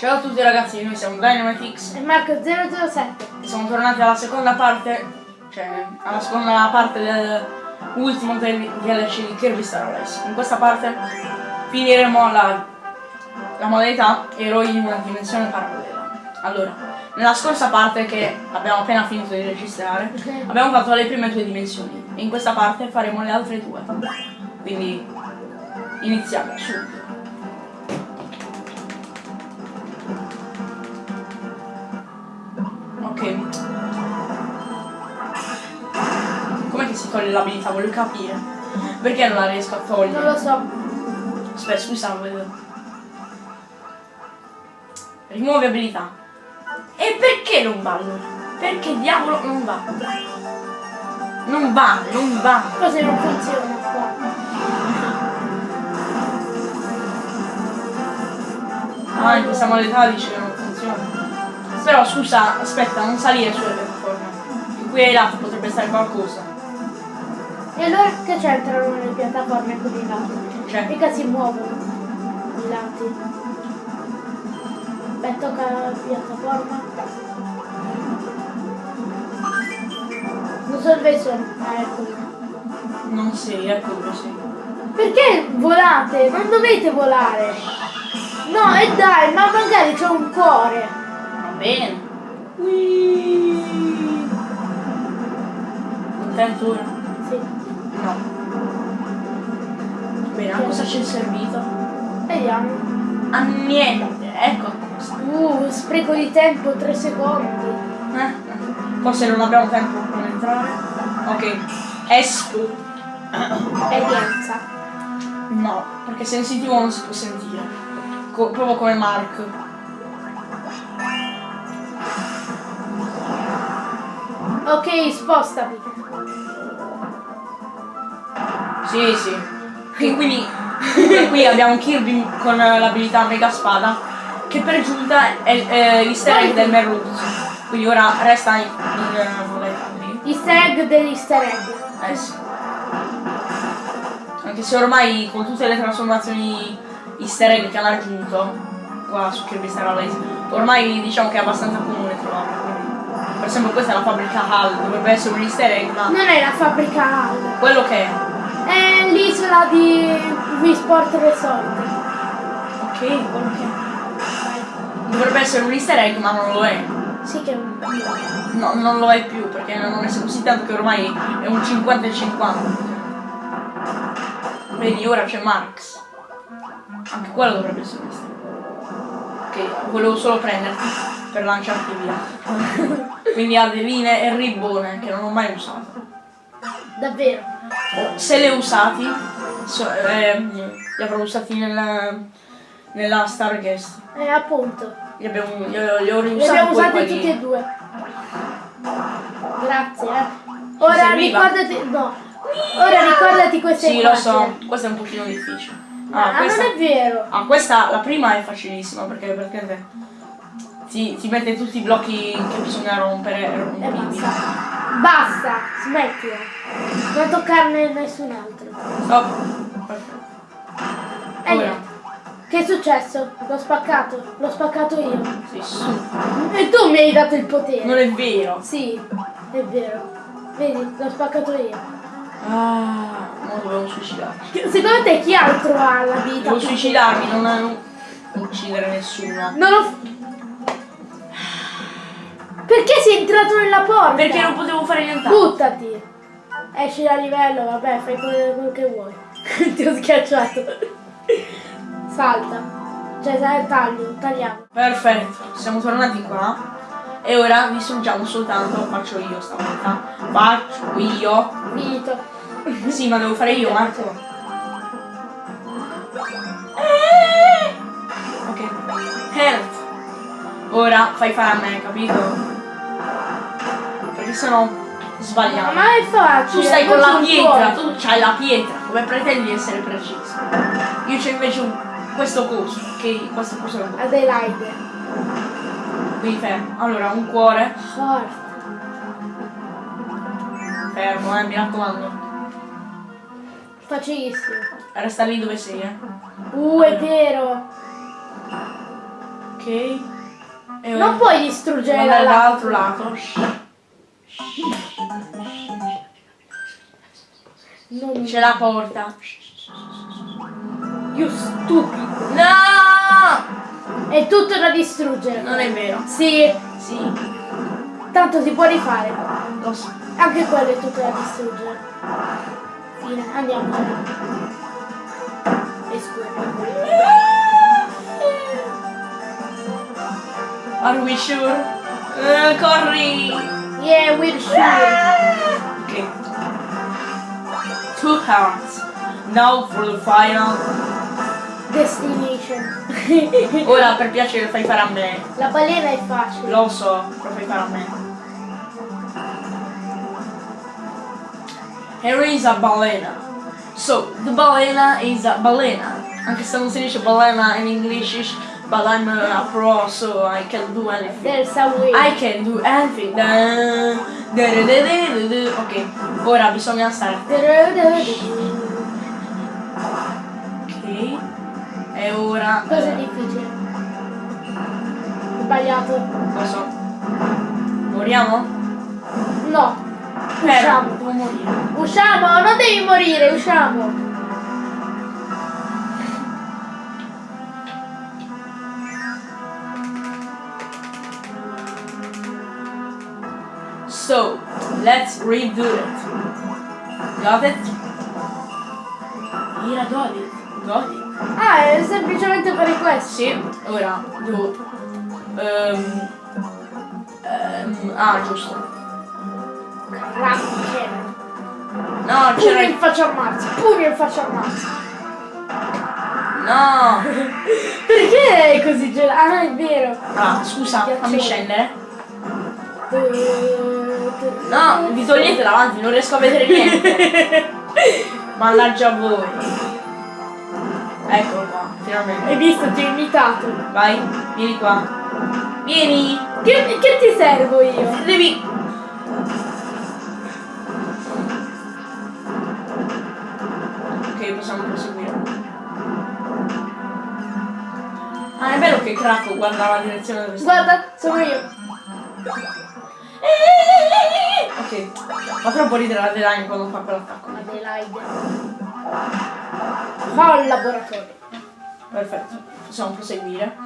Ciao a tutti ragazzi, noi siamo Dynamitix E Marco 007. e siamo tornati alla seconda parte, cioè alla seconda parte dell'ultimo DLC di Kirby Star Race. In questa parte finiremo la, la modalità eroi in una dimensione parallela. Allora, nella scorsa parte che abbiamo appena finito di registrare, Ok. abbiamo fatto le prime due dimensioni e in questa parte faremo le altre due. Quindi iniziamo subito. Ok. Com'è che si toglie l'abilità? Voglio capire. Perché non la riesco a togliere? Non lo so. Aspetta, scusa, vedo. Rimuovi abilità. E perché non va allora? Perché diavolo non va? Non va, non va. Così non funziona qua. Ah, in questa modalità dice. Però scusa, aspetta, non salire sulle piattaforme. Qui ai lati potrebbe stare qualcosa. E allora che c'entrano le piattaforme con i lati? Cioè, Mica si muovono i lati. Beh, tocca la piattaforma. Non so dove sono. Ah, eccoli. non sei, ecco dove sei. Perché volate? Non dovete volare. No, e dai, ma magari c'è un cuore. Bene. Contento ora? Sì. No. Bene, a cosa c'è servito? Vediamo. A niente, ecco cosa. Uh, spreco di tempo, 3 secondi. Eh? Forse non abbiamo tempo per entrare. Ok. Esco. Esperienza. No, perché sensitivo non si può sentire. Co- proprio come Mark. Ok, spostami. Sì, sì. E quindi qui abbiamo Kirby con l'abilità Mega Spada, che per giunta è l'easter egg del Merluz. Quindi ora resta in, in eh. Easter egg dell'easter egg. Eh sì. Anche se ormai con tutte le trasformazioni easter egg che hanno aggiunto qua su Kirby Star Allies, ormai diciamo che è abbastanza comune. Esempio questa è la fabbrica HAL, dovrebbe essere un easter egg, ma Non è la fabbrica Hall. quello che è. È l'isola di Wii Sport Resort. Ok, quello che è. Dovrebbe essere un easter egg, ma non lo è. Sì che è un... No, non lo è più perché non è così tanto che ormai è un 50 e 50. Vedi, ora c'è Marx. Anche quello dovrebbe essere questo. Ok, volevo solo prenderti per lanciarti via. Quindi linee e ribbone che non ho mai usato. Davvero. Se li ho usati, so- ehm, li avrò usati nella, nella Starguest. Eh, appunto. Li, abbiamo, li, ho- li ho Li riusati abbiamo poi usati tutti e due. Grazie, eh. Ora ricordati... No. Ora ricordati queste Sì, lo so, questo è un pochino difficile. Ah, Ah, questa, non è vero. ah, questa, la prima è facilissima perché, perché ti, ti mette tutti i blocchi che bisogna rompere rompibili. basta. Basta, smettila. Non toccarne nessun altro. Stop. Perfetto. E niente. Che è successo? L'ho spaccato. L'ho spaccato io. sì, su. E tu mi hai dato il potere. Non è vero. Sì, è vero. Vedi, l'ho spaccato io. Ah, non dovevo suicidarmi. Secondo te chi altro ha la vita? Devo suicidarmi, non, non uccidere nessuno. Non lo... Perché sei entrato nella porta? Perché non potevo fare nient'altro. Buttati. Esci da livello, vabbè, fai quello, che vuoi. Ti ho schiacciato. Salta. Cioè, taglio, tagliamo. Perfetto, siamo tornati qua. E ora distruggiamo soltanto, faccio io stavolta. Faccio io. Finito. Sì, ma devo fare io, Marco. Eh! Ok. Health. Ora fai fare a me, capito? Perché sennò sbagliamo. Ma è facile. Tu stai con la pietra, tu c'hai la pietra, come pretendi di essere preciso? Io c'ho invece un- questo coso, che questo coso è un Adelaide. Quindi fermo. Allora, un cuore. Forte. Fermo, eh, mi raccomando. Facilissimo. Resta lì dove sei, eh. Uh, è vero. Ok. E Non puoi distruggere andare la Non... C'è la porta. You stupido. No! È tutto da distruggere. Non è vero. Sì, Sì, tanto si può rifare. lo so. Anche quello è tutto da distruggere. Fine, andiamo. E scusa. Are we sure? Eh, corri! Yeah, we're sure. Ok. Two hearts. Now for the final. Destination. Ora per piacere fai fare a me. La balena è facile. Lo so, lo fai fare a me. Here is a balena. So, the balena is a balena. Anche se non si dice balena in English, but I'm a pro, so I can do anything. There's a way. I can do anything. Ok, ora bisogna stare. Ok. E ora. Cosa è eh, difficile? Sbagliato. Cosa? Moriamo? No. Eh, Usciamo. morire. Usciamo, non devi morire, usciamo. So, let's redo it. Got it? Era got it. Got it? Ah, è semplicemente per questo. Sì, ora devo... ehm, ehm, ah, giusto. Cracker. No, c'era... in faccia a Marzio, pugno in faccia a Marzio. No! Perché è così gelato? Ah, è vero. Ah, scusa, fammi Ghiacciolo. Scendere. No, vi togliete davanti, non riesco a vedere niente. Mannaggia voi. Eccolo qua, finalmente. Hai visto, ti ho imitato. Vai, vieni qua. Vieni! Che, che ti servo io? Devi... Ok, possiamo proseguire. Ah, è vero che Krakow guarda la direzione dove sta. Guarda, sono io. Ok, fa troppo ridere la Deline quando fa quell'attacco. Adelaide. Laboratorio. Perfetto, possiamo proseguire.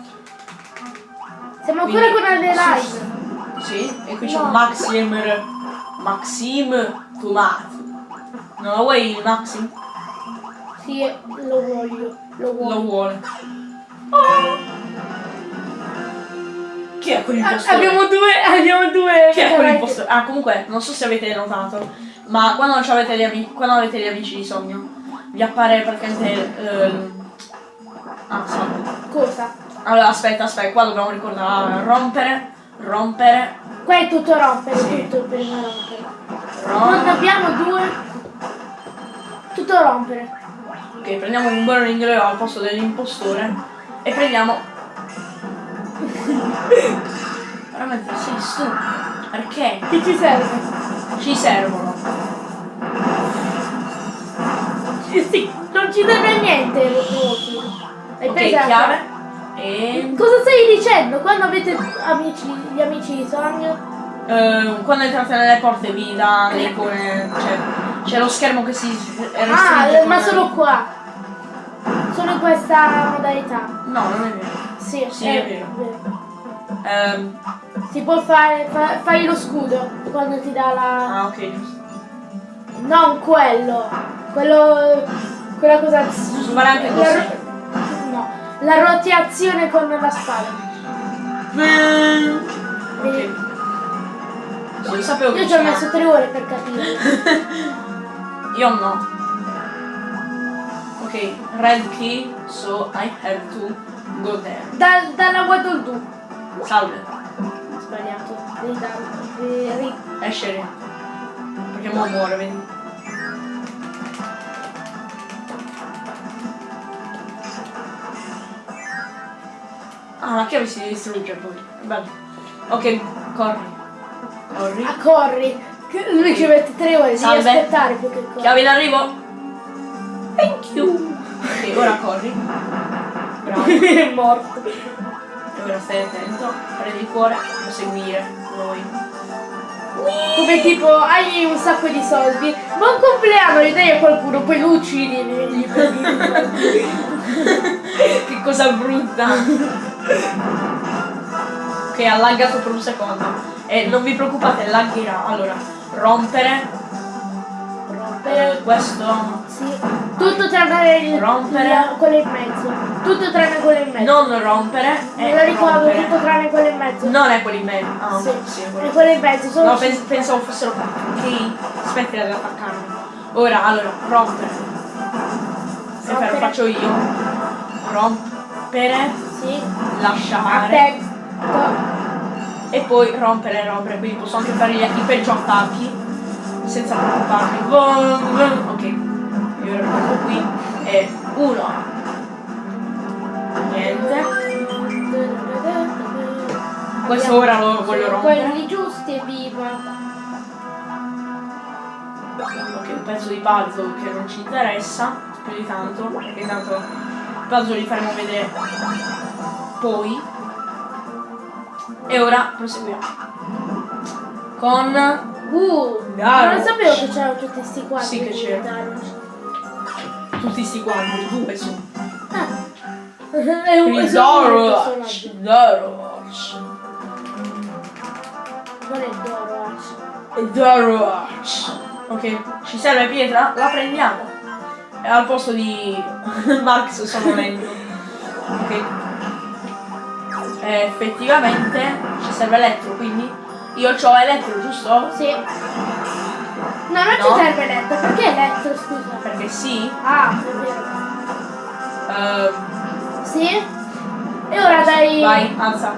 Siamo ancora Quindi- con Adelaide. Sì, e qui c'è No. Maxim... Maxim Tomato. Non lo vuoi il Maxim? Sì, lo voglio. Lo Lo vuole. Chi è quell'impostore? abbiamo due, abbiamo due. Chi è quell'impostore? Ah, comunque, non so se avete notato, ma quando, avete, gli ami- quando avete gli amici di sogno, vi appare praticamente... ehm, Ah, aspetta. Cosa? Allora, aspetta, aspetta, qua dobbiamo ricordare rompere, rompere, Qua è tutto rompere, Sì. tutto prima rompere. Quando rompere. abbiamo due. Tutto rompere. Ok, prendiamo un burning Leo al posto dell'impostore e prendiamo... Veramente sei stupido. Perché? Che ci serve? Ci servono. Sì, sì, non ci serve a niente Rocky. Hai Ok, preso chiave. E... Cosa stai dicendo? Quando avete amici, gli amici di sogno? eh, quando entrate nelle porte vi dà le icone... Cioè, c'è lo schermo che si restringe Ah, ma solo qua. Solo in questa modalità. No, non è vero. Sì, Sì, è vero. Ehm, Si può fare, fa- fai lo scudo quando ti dà la... ah, ok, giusto. Non quello. Quello... Quella cosa... Fare anche La così. ro- No. La rotazione con la spada. Ok. Sì, sapevo Io ci ho messo tre ore per capire. Io no. Ok, red key, so I have to go there. Da, dalla Do. Salve, Sbagliato. Devi darlo. Devi ri- esce lì. Perché mo muore, vedi? Ah, la chiave si distrugge poi. Bello. Ok, corri. Corri. Ah, corri. Che- Lui ci mette tre ore, devi Salve. aspettare più che corri. Chiave in arrivo. Thank you. Ok, ora corri. Bravo. è morto. E ora stai attento, prendi il cuore, lo seguire, noi. Come tipo hai un sacco di soldi, buon compleanno, gli dai a qualcuno, poi lo uccidi e gli prendi che cosa brutta! ok, ha laggato per un secondo. E non vi preoccupate, lagherà. Allora, rompere. Rompere questo. Sì. Tutto tranne il, Rompere. il- quello in mezzo. Tutto tranne quello in mezzo. Non rompere. Me lo ricordo, rompere. tutto tranne quello in mezzo. Non è quello in mezzo. Ah, Sì. sì, è quello. Quello in mezzo, sono No, pens- pensavo fossero ok. Aspetti ad attaccarmi. Ora, allora, rompere. Se Rompere. lo faccio io. Rompere, Sì. lasciare. Aspetta. E poi rompere rompere. Quindi posso anche fare gli- i peggio attacchi. Senza preoccuparmi. Ok. Io metto qui. E uno. Niente. Questo ora lo voglio rompere. Quelli giusti e viva. Ok, un pezzo di puzzle che non ci interessa più di tanto, perché tanto il puzzle li faremo vedere poi. E ora proseguiamo. Con Uh, non sapevo che c'erano tutti questi quadri. Sì che di c'era. Darush. tutti sti quadri, due sono. Ah. È un è personaggio. Dorosh, Non è e Dorosh. Ok, ci serve pietra? La prendiamo. E al posto di Max sono lento. Ok. E effettivamente ci serve elettro, quindi io ho elettro, giusto? Sì. No, non No. ci serve letto. Perché letto, scusa? Perché sì. Ah, è vero. Ehm, Sì? E ora dai... vai, alza.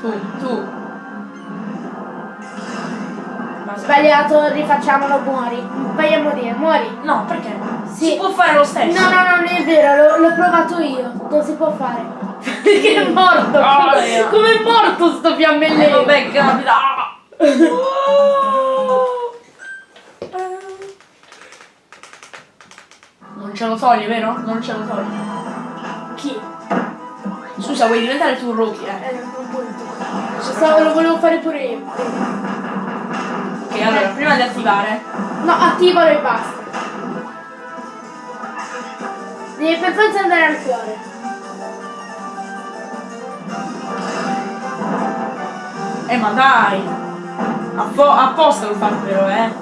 Tu, tu. Sbagliato, rifacciamolo, muori. Vai a morire, muori. No, perché? Sì. Si può fare lo stesso. No, no, no, non è vero, l'ho, provato io. Non si può fare. Perché è morto. Oh, come, come è morto sto Eh, fiammellino? vabbè, capita. Non ce lo togli, vero? Non ce lo togli. Chi? Scusa, vuoi diventare tu un rookie, eh? Eh, non punto. Stavo- lo volevo fare pure io. Ok, allora, prima di attivare, No, attivalo e basta. Devi per forza andare al cuore. eh ma dai! Appo- apposta lo fatto però, eh!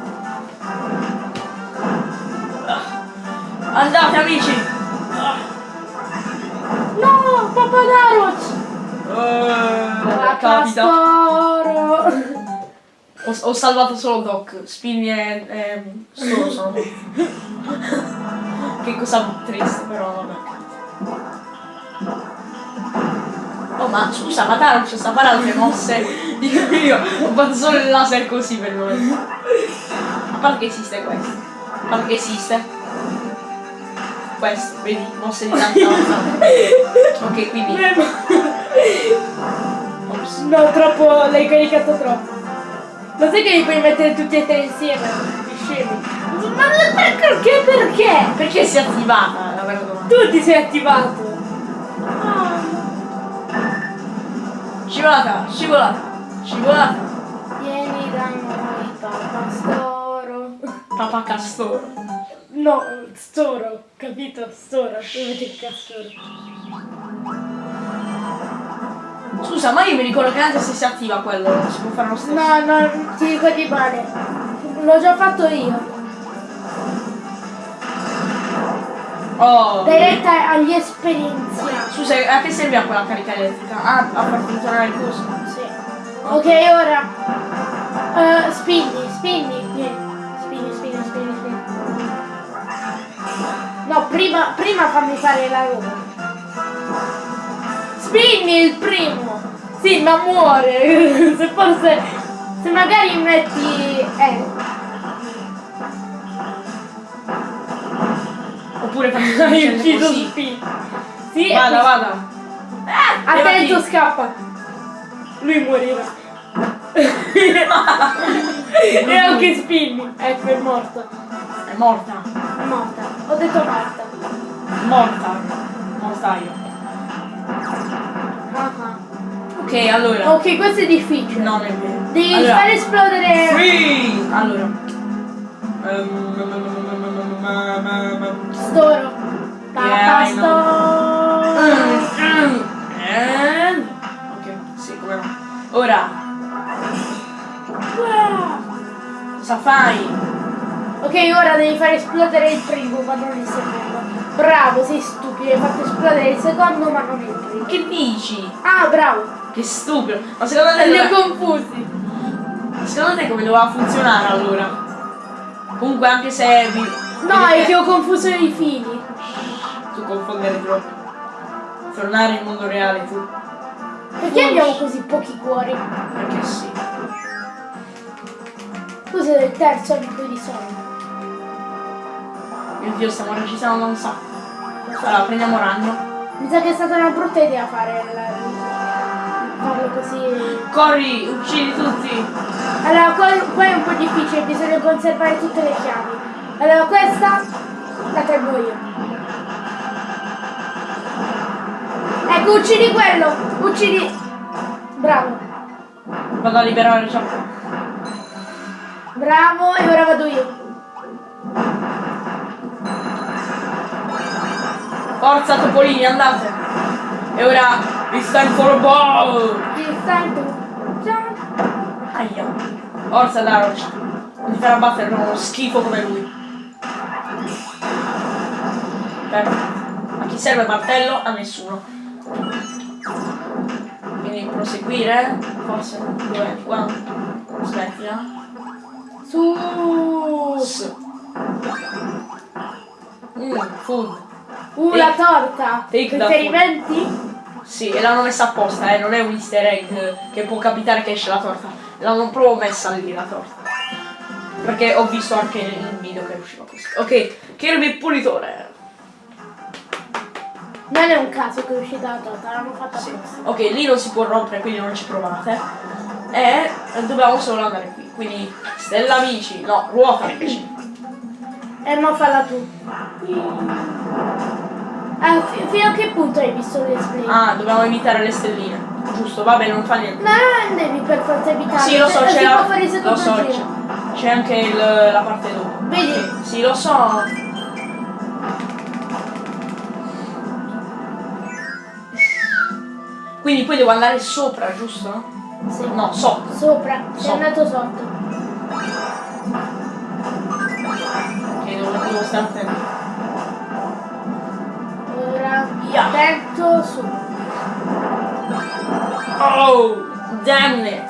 Andate amici! No, Papadaroc! Eh, capita! Ho, ho salvato solo Doc, Spinny e, e solo sono Che cosa triste però vabbè. Oh ma scusa, ma Taro ci sta fare altre mosse? Dico io, ho fatto solo il laser così per noi. A parte che esiste questo. A parte che esiste. Questo, vedi, mosse di tanta Ok, quindi. Ops. No, troppo, l'hai caricato troppo. Lo sai che li puoi mettere tutti e tre insieme? Scemi. Ma perché? Perché? Perché si è attivata la vera domanda? Tu ti sei attivato. Scivolata, scivolata, scivolata. Vieni da noi, papà storo. Papà Castoro. No, storo, capito? Storo, dovete il castoro. Scusa, ma io mi ricordo che anche se si attiva quello, si può fare lo stesso. No, no, ti ricordi male. L'ho già fatto io. Oh. Dai retta agli esperienziati. Scusa, a che serve quella carica elettrica? Ah, a far funzionare il coso. Sì. Ok, ora. eh, spinni, spinni. Vieni. Spinni, spinni, spinni, spinni. No, prima, prima fammi fare la roba. Spinni il primo. Sì, ma muore. se forse. Se magari metti. Eh. Oppure succedere ucciso così. spinni. Sì, Vada, vada. Ah, Attento, levati. scappa. Lui morirà. e anche Spinni. Ecco, è morto. È morta. È morta. Ho detto morta. Morta. Morta io. Ah, ah. Ok, allora. Ok, questo è difficile. No, non è vero. Devi allora, fare esplodere. Free! Allora. Ehm, Storo. Papa Yeah, I know. storo. And... Ok, sì, come no. Ora, Wow. cosa fai? Ok, ora devi fare esplodere il primo, ma non il secondo. Bravo, sei stupido, hai fatto esplodere il secondo, ma non il primo. Che dici? Ah, bravo. Che stupido. Ma secondo te, Li ho confusi. secondo te come doveva funzionare allora? Comunque anche se vi... No, è che ho confuso i fili. Tu confondere troppo. Tornare in mondo reale tu. Perché abbiamo così pochi cuori? Perché sì. Questo è il terzo amico di Sony. Mio dio, stiamo registrando un sacco. Allora, prendiamo ragno. Mi sa che è stata una brutta idea fare la- farlo così. Corri, uccidi tutti. Allora, qua è un po' difficile, bisogna conservare tutte le chiavi. Allora, questa la tengo io. Ecco, uccidi quello! Uccidi! Bravo, Vado a liberare ciò. bravo, e ora vado io. Forza Topolini, andate. E ora, it's time for a ball. It's time to jump. Aia. Forza Daroch. Non ti farà battere uno schifo come lui. Perfetto. A chi serve il martello? A nessuno. Quindi proseguire. Forse. Dov'è? Qua. Aspetti, eh. Su! S. Mm, food. Uh, la torta! Riferimenti? Sì, e l'hanno messa apposta, eh, non è un easter egg che può capitare che esce la torta. L'hanno proprio messa lì la torta. Perché ho visto anche il video che usciva così. Ok, Kirby Pulitore. Non è un caso che è uscita la torta, l'hanno fatta Sì. apposta. Ok, lì non si può rompere, quindi non ci provate. E dobbiamo solo andare qui. Quindi, stella amici, no, ruota amici. E non falla tu. Ah, fi- fino a che punto hai visto le display? Ah, dobbiamo evitare le stelline. Giusto, vabbè, non fa niente. No, non devi per forza evitare. Sì, lo so, si c'è la- lo so, c'è anche il- la parte dopo. Vedi? Sì, lo so. Quindi poi devo andare sopra, giusto? Sì. No, sotto. Sopra, sei Sopra. andato sotto. Ok, devo, devo stare attento. Ora, Yeah. attento su. Oh, damn it.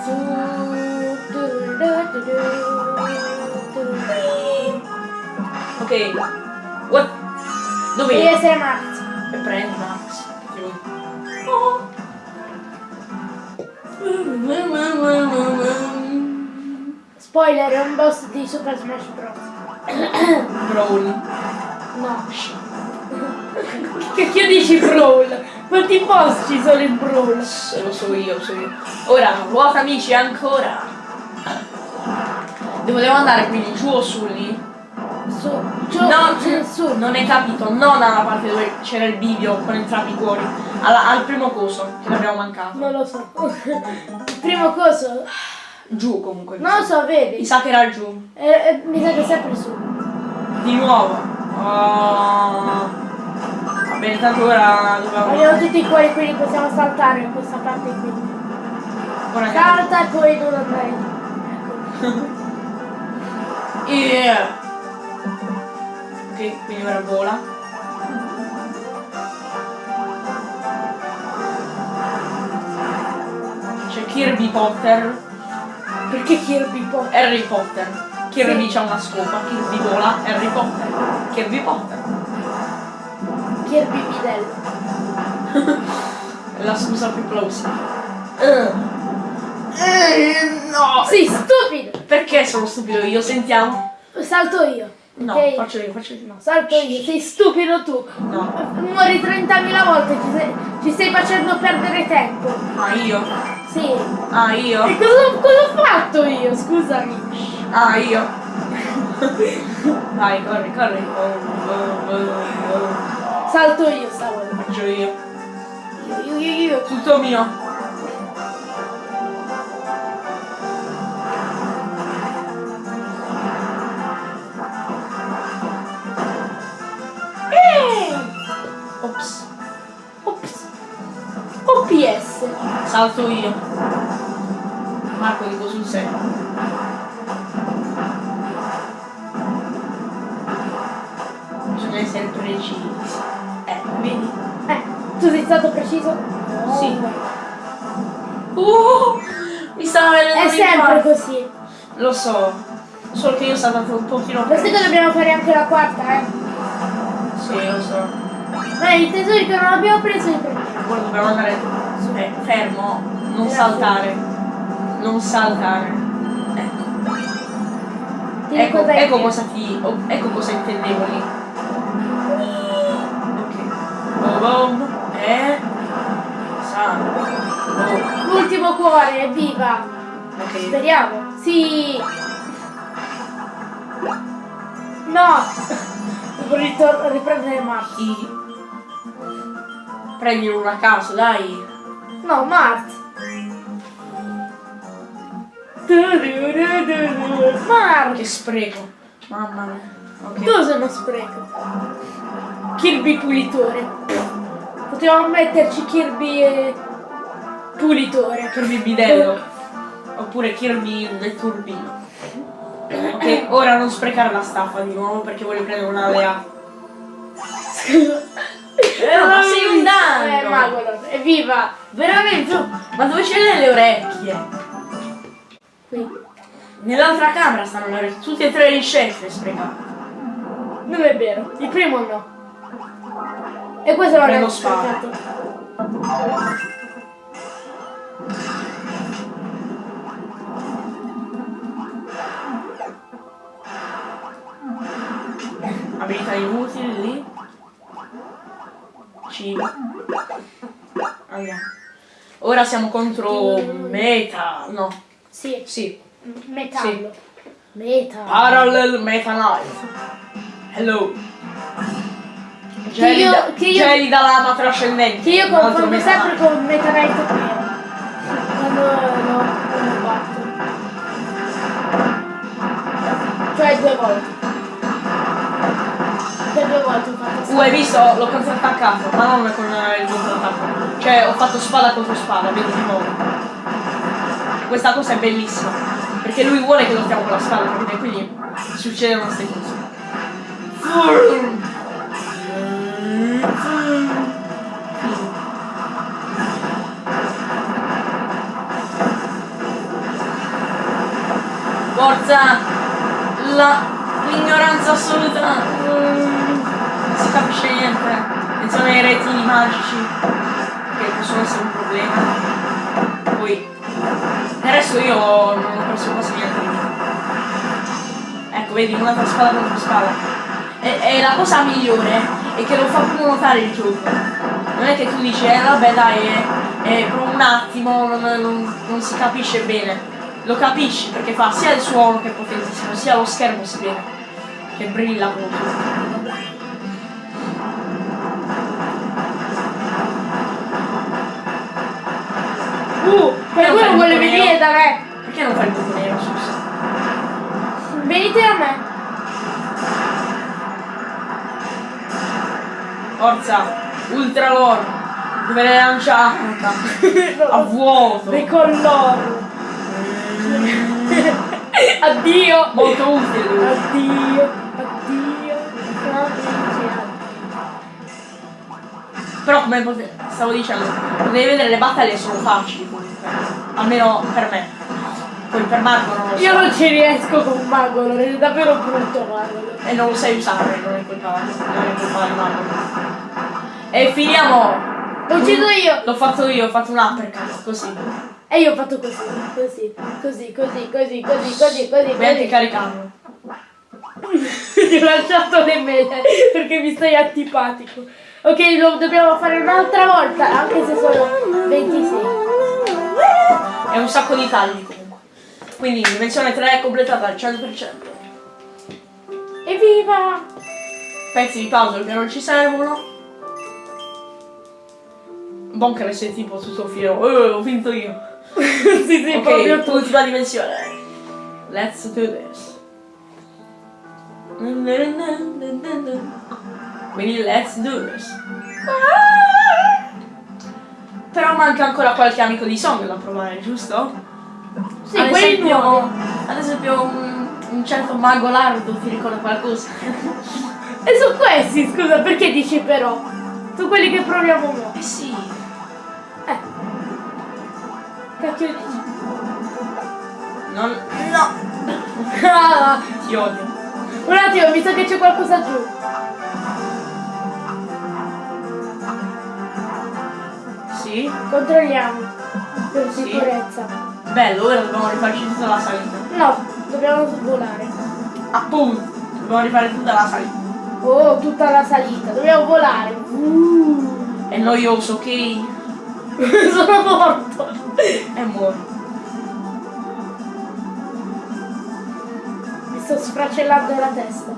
Ok. What? Dove Devi essere Max. E prendi Max. Oh. Spoiler, è un boss di Super Smash Bros. Brawl. No. Che che dici Brawl? Quanti boss ci sono in Brawl? Lo so io, lo so io. Ora, ruota amici ancora. Dove devo andare quindi giù o su lì? Su, giù, No, giù, su. non hai capito, non alla parte dove c'era il bivio con entrambi i cuori, alla- al primo coso che l'abbiamo mancato. Non lo so. Il primo coso? Giù comunque. Non lo so, Mi vedi? sa che era giù. Eh, eh, mi sa che è sempre su. Di nuovo. Oh. Va bene, tanto ora dobbiamo. Abbiamo tutti i cuori, quindi possiamo saltare in questa parte qui. Che- Salta e poi non andare. Ecco. Yeah. Ok, quindi ora vola. C'è Kirby Potter, Perché Kirby Potter? Harry Potter. Kirby c'ha una scopa, Kirby vola, Harry Potter. Kirby Potter. Kirby Bidello. È la scusa più plausibile. Eh. Eh, no! Sei stupido! Perché sono stupido io? Sentiamo. Salto io. No, ok? faccio io, faccio io. No, salto io, sei stupido tu. No. Muori 30.000 volte, ci stai, ci stai facendo perdere tempo. Ah, io? Sì. Ah, io? E cosa, cosa ho fatto io? Scusami. Ah, io. Vai, corri, corri. Oh, oh, oh. Salto io stavolta. Faccio io. Io, io, io, io. Tutto mio. Salto io. Marco dico sul serio. Bisogna essere precisi. Ecco, vedi? Eh, tu sei stato preciso? Sì. Uh, mi stava venendo È sempre infarto. così. Lo so. Solo che io sono andato un pochino sai che dobbiamo fare anche la quarta, eh? Sì, lo so. Ma i tesori che non abbiamo preso. Ora dobbiamo andare eh, fermo, non saltare. Non saltare. Ecco. Ecco, ecco cosa ti. ecco cosa intendevo lì. Ok. Boom. E. Oh, L'ultimo cuore, evviva! ok. Speriamo. Sì! No! Devo riprendere Mart. Ti. Prendi uno a caso, dai. No, Mart! Mart! Che spreco. Mamma mia. Ok. Tu sei uno spreco. Kirby pulitore. Potevamo metterci Kirby eh, pulitore. Kirby bidello. Oppure Kirby del turbino. Ok, ora non sprecare la staffa di nuovo perché voglio prendere una alea. Eh, ma sei un danno! Eh, Magolor, evviva! Veramente? Ma dove ce le le orecchie? Qui. Nell'altra camera stanno le orecchie. Tutti e tre gli scelti sprecati. Non è vero, il primo no. E questo non è lo spara. sprecato. Abilità inutili lì. C. Andiamo. Ora siamo contro Meta. No. Sì, Sì. metallo. Metallo. Parallel Meta Knight. Hello. Gelida, io- che io- gelida lama trascendente. Che io confondo Meta sempre con Meta Knight Nero. Quando lo batto. Cioè due volte. Due Uh, hai visto? L'ho contrattaccato, ma non con il contrattacco. Cioè, ho fatto spada contro spada, vedi di nuovo. Questa cosa è bellissima. Perché lui vuole che lottiamo con la spada, capite? Quindi succedono queste cose. Forza! La- L'ignoranza assoluta! Si capisce niente. Attenzione ai retini magici, che possono essere un problema. Poi, resto io non ho perso quasi niente. Ecco, vedi, un'altra spada contro spada. E, e la cosa migliore è che lo fa proprio notare il gioco. Non è che tu dici, eh vabbè dai, è, è per un attimo, non, non- non si capisce bene. Lo capisci perché fa sia il suono che è potentissimo, sia lo schermo si vede che brilla molto. Uh, Perché non fai qualcuno il vuole venire da me. Perché non fai il buco nero, scusa? Venite da me. Forza, ultra lore, dove l'hai lanciata? A vuoto. Decolloro. Addio. Molto utile. Addio. Addio. Però come stavo dicendo, potevi vedere le battaglie sono facili comunque. Almeno per me. Poi per mago non lo so. Io non ci riesco con mago non è davvero brutto mago E non lo sai usare, non è colpa, non è colpa di Magolor. E finiamo! L'ho ucciso io! L'ho fatto io, ho fatto un uppercut, così. E io ho fatto così, così, così, così, così, così, così, così. Puoi anche caricarlo. Ti ho lasciato le mele perché mi stai antipatico. Ok, lo dobbiamo fare un'altra volta, anche se sono 26. È un sacco di tagli comunque. Quindi dimensione 3 è completata al 100%. Evviva! Pezzi di puzzle che non ci servono. Bunker sei tipo tutto fiero. Eh, ho vinto io. sì, sì, proprio ok, tu. ultima dimensione. Let's do this. Quindi let's do this. Però manca ancora qualche amico di Song da provare, giusto? Sì, ad esempio, nuovi. ad esempio un, un certo mago lardo ti ricorda qualcosa? E su questi, scusa, perché dici però? Su quelli che proviamo ora. eh sì. Eh. Cacchio dici? Non. No! Ah, Ti odio. un attimo, mi sa che c'è qualcosa giù. Sì? Controlliamo. Per Sì. sicurezza. Bello, ora dobbiamo rifarci tutta la salita. No, dobbiamo volare. Appunto, dobbiamo rifare tutta la salita. Oh, tutta la salita. Dobbiamo volare. Uh. È noioso, ok? Sono morto. E muori. Mi sto sfracellando la testa.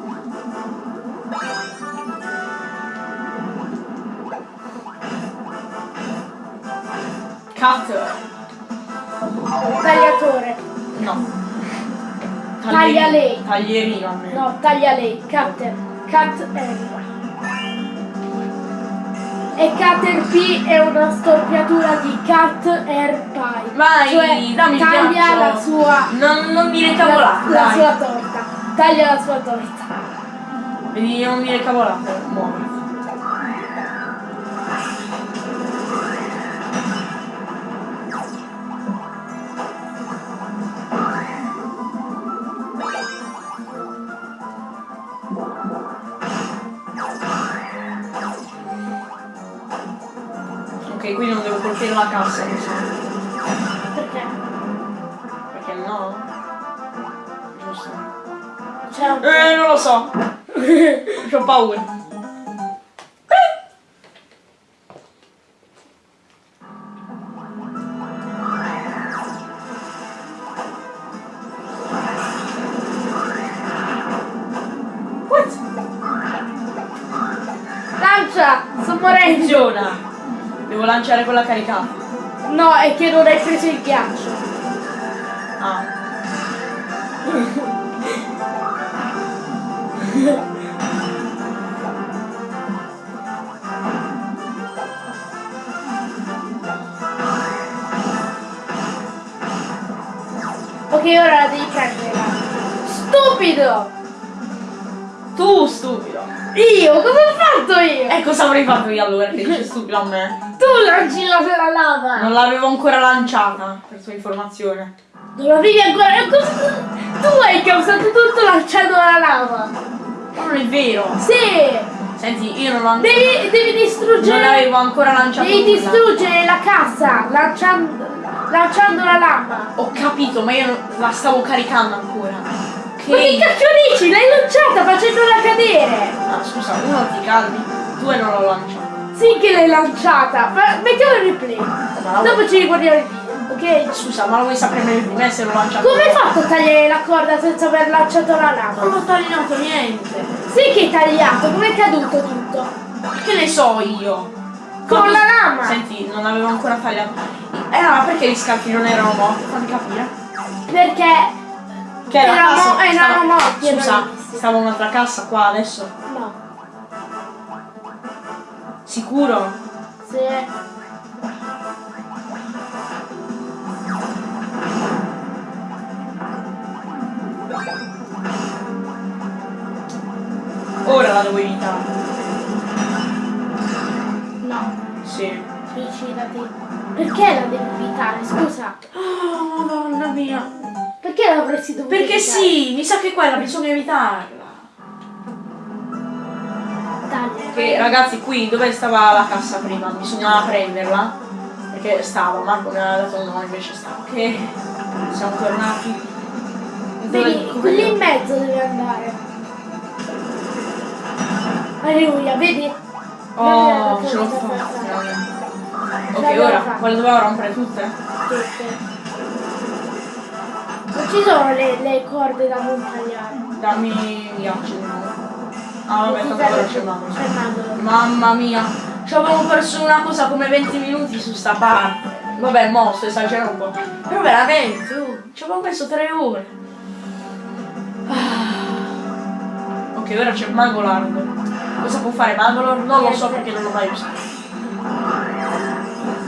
Cut. Tagliatore. No. Taglia lei. Taglierino almeno. No, taglia lei. Cutter. Cut. E Cutter P è una storpiatura di Cut Air Pie. Vai, cioè, dammi taglia la sua Non, non dire la, cavolate, la dai. sua torta. Taglia la sua torta. Vedi, non dire cavolate, la cassa, sa. Perché? Perché no? Giusto. C'è un Eh, non lo so. Ho paura. Devo lanciare quella caricata. No, è che non hai preso il ghiaccio. Ah. Ok, ora la devi prendere. Stupido! Tu stupido. Io? Cosa ho fatto io? E cosa avrei fatto io allora che dici stupido a me? Tu lanci la, la lava! Non l'avevo ancora lanciata, per sua informazione. Non l'avevi ancora. Tu hai causato tutto lanciando la lava! Ma non è vero. Sì! Senti, io non l'ho Devi, devi Non distruggere. avevo ancora lanciato Devi nulla. distruggere la cassa lanciando, lanciando la lama. Ho capito, ma io non- la stavo caricando ancora. Ok. Ma che cacchio dici? L'hai lanciata facendola cadere! Ah, scusa, uno ti calmi, due non l'ho lanciato. Sì che l'hai lanciata! Ma mettiamo il replay. Ma Dopo ci riguardiamo il video, ok? Scusa, ma lo vuoi sapere meglio di me se l'ho lanciato? Come hai fatto a tagliare la corda senza aver lanciato la lama? Non ho tagliato niente. Sì che hai tagliato, come è caduto tutto? Che ne so io? Con la lama! Senti, non avevo ancora tagliato. Eh, ma perché gli scalfi non erano morti? Fammi capire. Perché Che era erano stava- morti, Scusa, stava un'altra cassa qua adesso. no, Sicuro? se Ora la devo evitare. no, Sì. suicidati. Perché la devi evitare? Scusa. Oh, madonna mia. Perché l'avresti dovuto Perché evitare? sì, mi sa che quella bisogna evitarla. Che ragazzi qui dove stava la cassa prima? Bisognava prenderla. Perché stava, Marco mi aveva dato nome invece stava. Ok. Siamo tornati. Vedi, lì in mezzo devi andare. Alleluia, vedi? Oh, ce l'ho fatta. Ok, ora quale dovevo rompere tutte? Tutte. Non ci sono le, le corde da non tagliare. Dammi ghiaccio di nuovo. Ah vabbè, tanto Mandolo. Mamma mia, ci avevo perso una cosa come 20 minuti su sta parte. Vabbè, mo sto esagerando un po'. Però veramente, uh, ci avevo messo 3 ore. Ah. Ok, ora c'è Magolard. Cosa può fare Magolard? Non lo so perché non l'ho mai usato.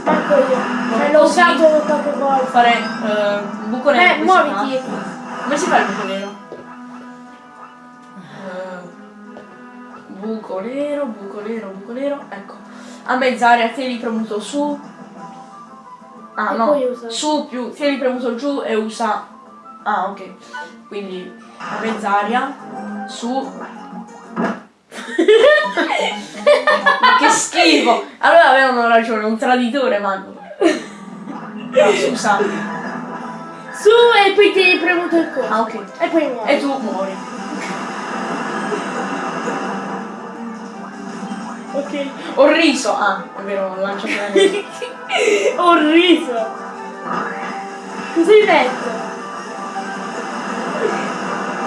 Dico io. Cioè, l'ho usato poche volte. Fare un buco nero. Eh, muoviti. Come si fa il buco nero? Buco nero, buco nero, buco nero. Ecco. A mezz'aria tieni premuto su. Ah E no. Su più tieni premuto giù e usa. Ah ok. Quindi a mezz'aria. Su. Ma che schifo! Allora avevano ragione, un traditore mago. No, scusa. Su e poi ti hai premuto il coso. Ah ok. E poi muovi. E tu muori. Ok. Ho riso. Ah, è vero, ho lanciato la neve. Ho riso. Cosa hai detto?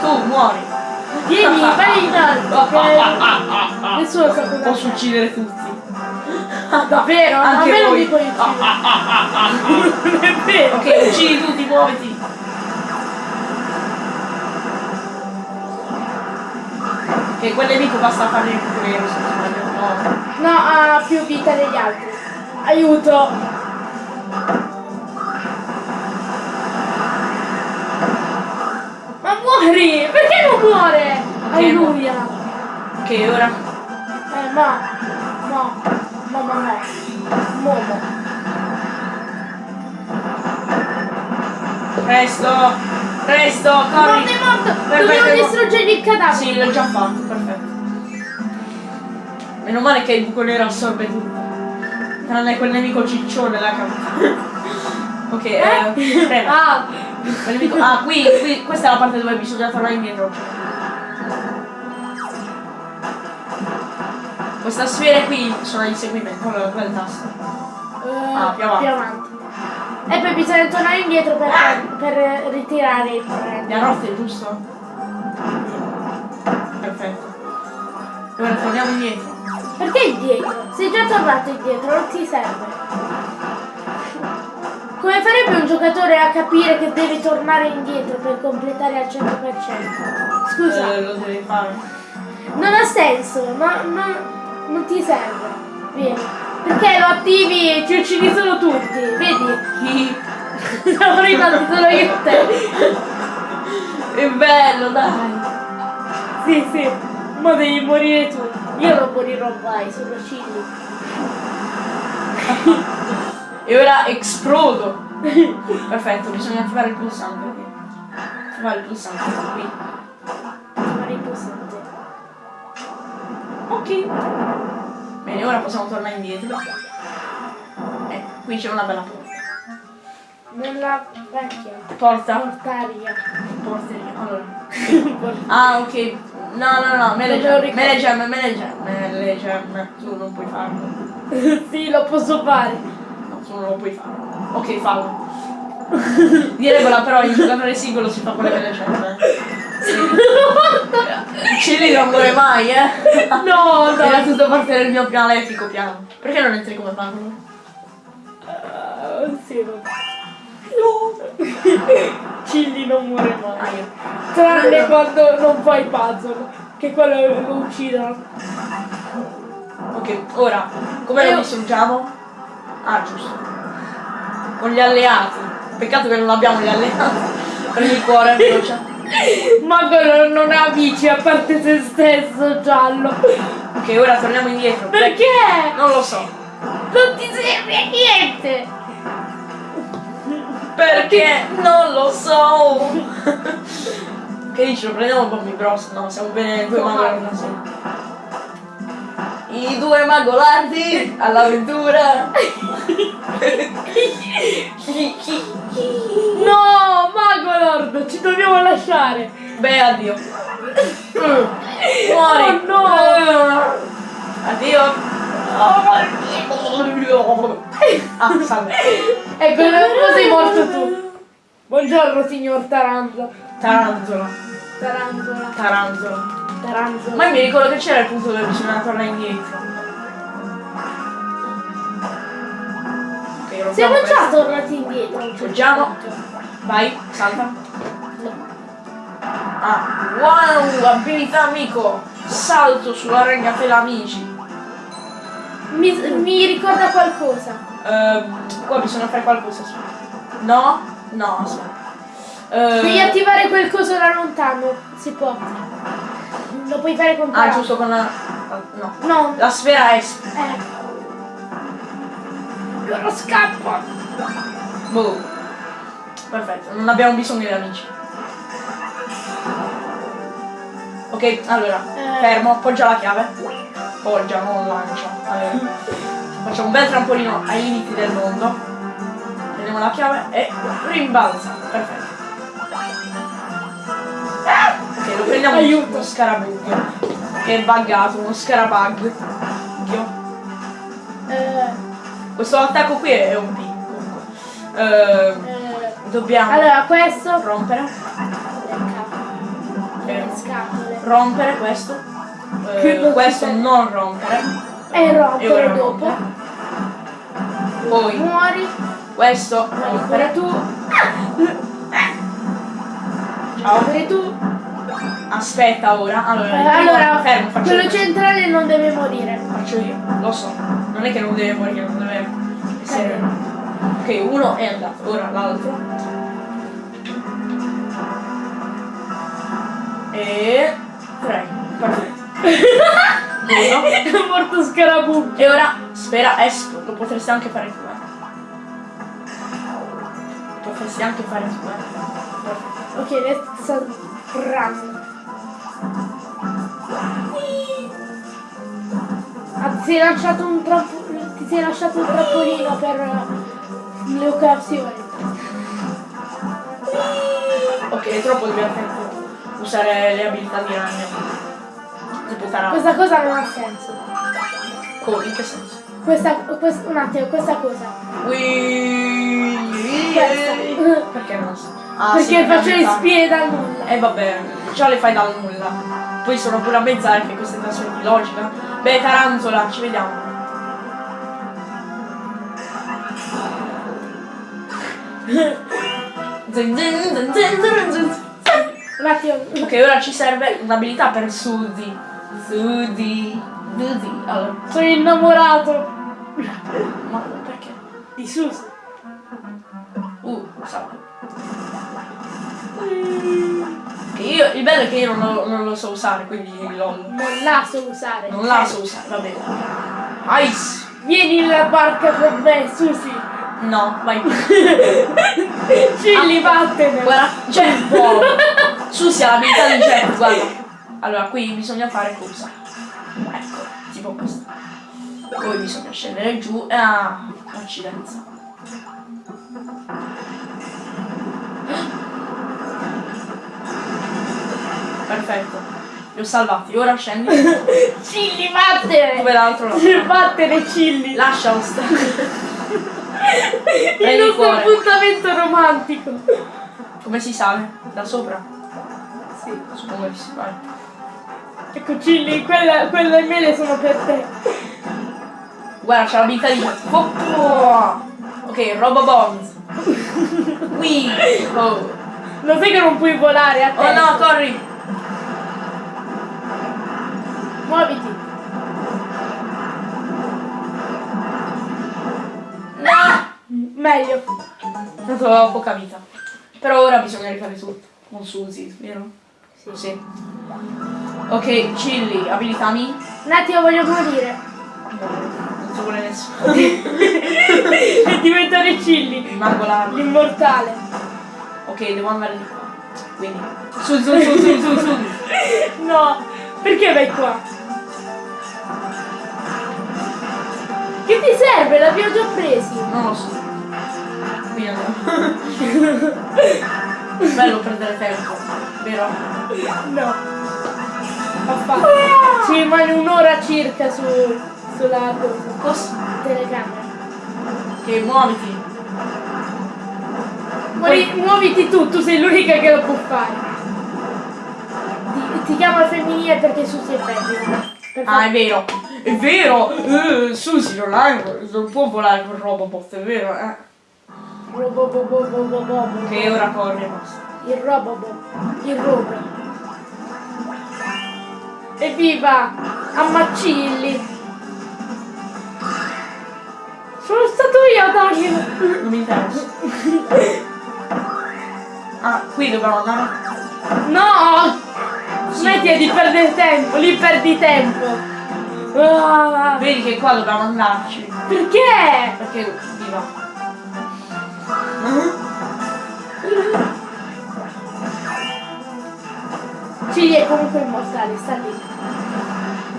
Tu muori. Vieni, vai in alto. Che... Nessuno sa cosa Posso uccidere tutti. Davvero? Anche A me non voi. mi puoi uccidere. Non è vero. Ok, uccidi tutti, muoviti. Ok, quel nemico basta fargli il nero se non sbaglio. No. Ha più vita degli altri. Aiuto. Ma muori! Perché non muore? Alleluia. Ok, ora. Eh, ma. No. No, no, no. Momo. Presto! Presto, Non corri! è morto! Dobbiamo distruggere il cadavere. Sì, l'ho già fatto. Meno male che il buco nero assorbe tutto. Tranne quel nemico ciccione là che... Ok, eh, prego. Ah, nemico- Ah, qui, qui, questa è la parte dove bisogna tornare indietro. Questa sfera qui sono inseguimento, quello quel tasto. eh, Ah, più avanti. E poi bisogna tornare indietro per, per ritirare il Mi ha premio. rotte, giusto? Perfetto. Ora torniamo indietro. Perché indietro? Sei già tornato indietro, non ti serve. Come farebbe un giocatore a capire che deve tornare indietro per completare al 100%? Scusa, Eh, lo devi fare. non ha senso, no, no, non ti serve. Vieni. Perché lo attivi e ci uccidi solo tutti, vedi? Siamo rimasti solo io e te. È bello, dai. Sì, sì, ma devi morire tu. Io non morirò mai, sono Cilli. E ora esplodo. Perfetto, bisogna attivare il pulsante. Attivare il pulsante qui. Fare il pulsante. Ok. Bene, ora possiamo tornare indietro. Eh, qui c'è una bella porta. Nella vecchia Porta? portaria. Porteria. Allora. Ah, ok. No, no, no, gem, me le gem. Tu non puoi farlo. sì, lo posso fare. No, tu non lo puoi fare. Ok, fallo. Direbbero però in giocatore singolo si fa con le gem. eh. Cilli non muore mai, eh. No, Era no. tutto parte del mio malefico piano. Perché non entri come farlo? Ah, sì, vabbè. Cilli non muore mai. Tranne quando non fai puzzle, che quello lo uccidono. Ok, ora, come Io- lo distruggiamo? Ah, giusto. Con gli alleati. Peccato che non abbiamo gli alleati. Prendi il cuore, veloce. Ma quello non ha amici a parte se stesso, giallo. Ok, ora torniamo indietro. Perché? Non lo so. Non ti serve a niente! Perché? Non lo so. che dici? Lo prendiamo Bobby Bros? No, siamo bene due magolardi. I due magolardi all'avventura. No, Mago Lord, ci dobbiamo lasciare. Beh, addio. Muori. Oh, no. Addio. Ah, salve. Ecco, non sei morto tu. Buongiorno, signor Taranzo. Tarantola. Tarantola. Tarantola. Tarantola. Ma io mi ricordo che c'era il punto dove bisogna tornare indietro. Ok, rompiamo Siamo già tornati indietro. punto. Vai, salta. Ah, wow, abilità amico. Salto sulla ragnatela amici. Mi, mi ricorda qualcosa. Ehm, qua bisogna fare qualcosa. No? No, aspetta. Ehm, Devi attivare quel coso da lontano. Si può. Lo puoi fare con Ah, giusto con la... No. No. La sfera S. Eh. Loro scappa. Boh. Perfetto, non abbiamo bisogno di amici. Ok, allora, Eh. fermo, appoggia la chiave. Poggia, non lancia. Allora, facciamo un bel trampolino ai limiti del mondo. Prendiamo la chiave e rimbalza. Perfetto. Ok, lo prendiamo Aiuto. uno scarabug. Che è buggato, uno scarabug. Eh, Questo attacco qui è un P. Comunque. Eh, eh, dobbiamo allora, questo. rompere. Scatole. rompere questo. Eh, questo non rompere. E e rompere dopo. rompere. poi. Muori. questo rompere tu. ciao. Muori tu. aspetta ora. Allora, Eh, allora, fermo faccio quello io centrale non deve morire. faccio io. Lo so. Non è che non deve morire non deve essere ok uno è andato. Ora l'altro e tre perfetto uno È morto Scarabù. E ora spera espo, lo potresti anche fare tu, eh. Lo potresti anche fare tu, eh. Ok, adesso run. Ah, ti sei lanciato un troppo. Ti sei lasciato un trampolino per eh, le occasioni. Ok, è troppo divertente usare le abilità di ragno. Tipo tarà. Questa cosa non ha senso. Co- in che senso? Questa, quest- un attimo, questa cosa. Ui- Questa. Perché non so? Ah, Perché sì, faccio le spie da nulla. E vabbè, già le fai dal nulla. Poi sono pure a mezz'aria che queste trasferti di logica. Beh, Tarantola, ci vediamo. Zin, zin, zin, zin, zin, zin. Un attimo. Ok, ora ci serve un'abilità per Suzy. Suzy. Suzy. Allora, Sono innamorato ma perché? di Susi. Uh, salve. Che io, il bello è che io non lo, non lo so usare, quindi lol. Non la so usare. Non la so usare, va bene. Ice! Vieni nella barca con me, Susi. No, vai. Cilli, vattene. Guarda, c'è un po'. Su sia l'abilità di jet, guarda. Allora, qui bisogna fare cosa? Ecco, tipo questo. Poi bisogna scendere giù e ah, accidenza. Perfetto. Li ho salvati, ora scendi. Cilli, vattene. Dove l'altro no? Vattene, Cilli. Lascialo stare. Il nostro appuntamento romantico. Come si sale? Da sopra? Sì. Suppongo che si vai. Ecco, Cilli, quella, quelle mele sono per te. Guarda, c'è l'abilità di Oh! Ok, Robo Bombs. Qui. Oh. Lo sai che non puoi volare a te? oh no, corri. Muoviti. No. Meglio. Tanto ho poca vita. Però ora bisogna rifare tutto. Con Suzy, vero? Sì. Ok, Chilli, abilitami. Un attimo, voglio morire. Non ci vuole nessuno. e diventare Cilli. Rimango là. L'immortale. Ok, devo andare di qua. Quindi. Su, su, su, su, su, su. No, perché vai qua? Che ti serve? L'abbiamo già presi. Non lo so. Qui andiamo. Bello perdere tempo, vero? No. Affatto. Ci rimane un'ora circa su, sulla cosa. Telecamera. Che muoviti. Muovi- muoviti tu, tu sei l'unica che lo può fare. Ti, ti chiamo al femminile perché Susi è femmina. Ah, è vero. È vero. Eh, Susi non, ha- non può volare con Robobot, è vero, eh. Robo, Il robo, il robo. Evviva! Ammacilli! Mario! Non mi interessa. Ah, qui dobbiamo andare. No! Smetti di perdere tempo, lì perdi tempo. Ah, Vedi che qua dobbiamo andarci. perché? Perché viva. Cigli è comunque immortale, sta lì.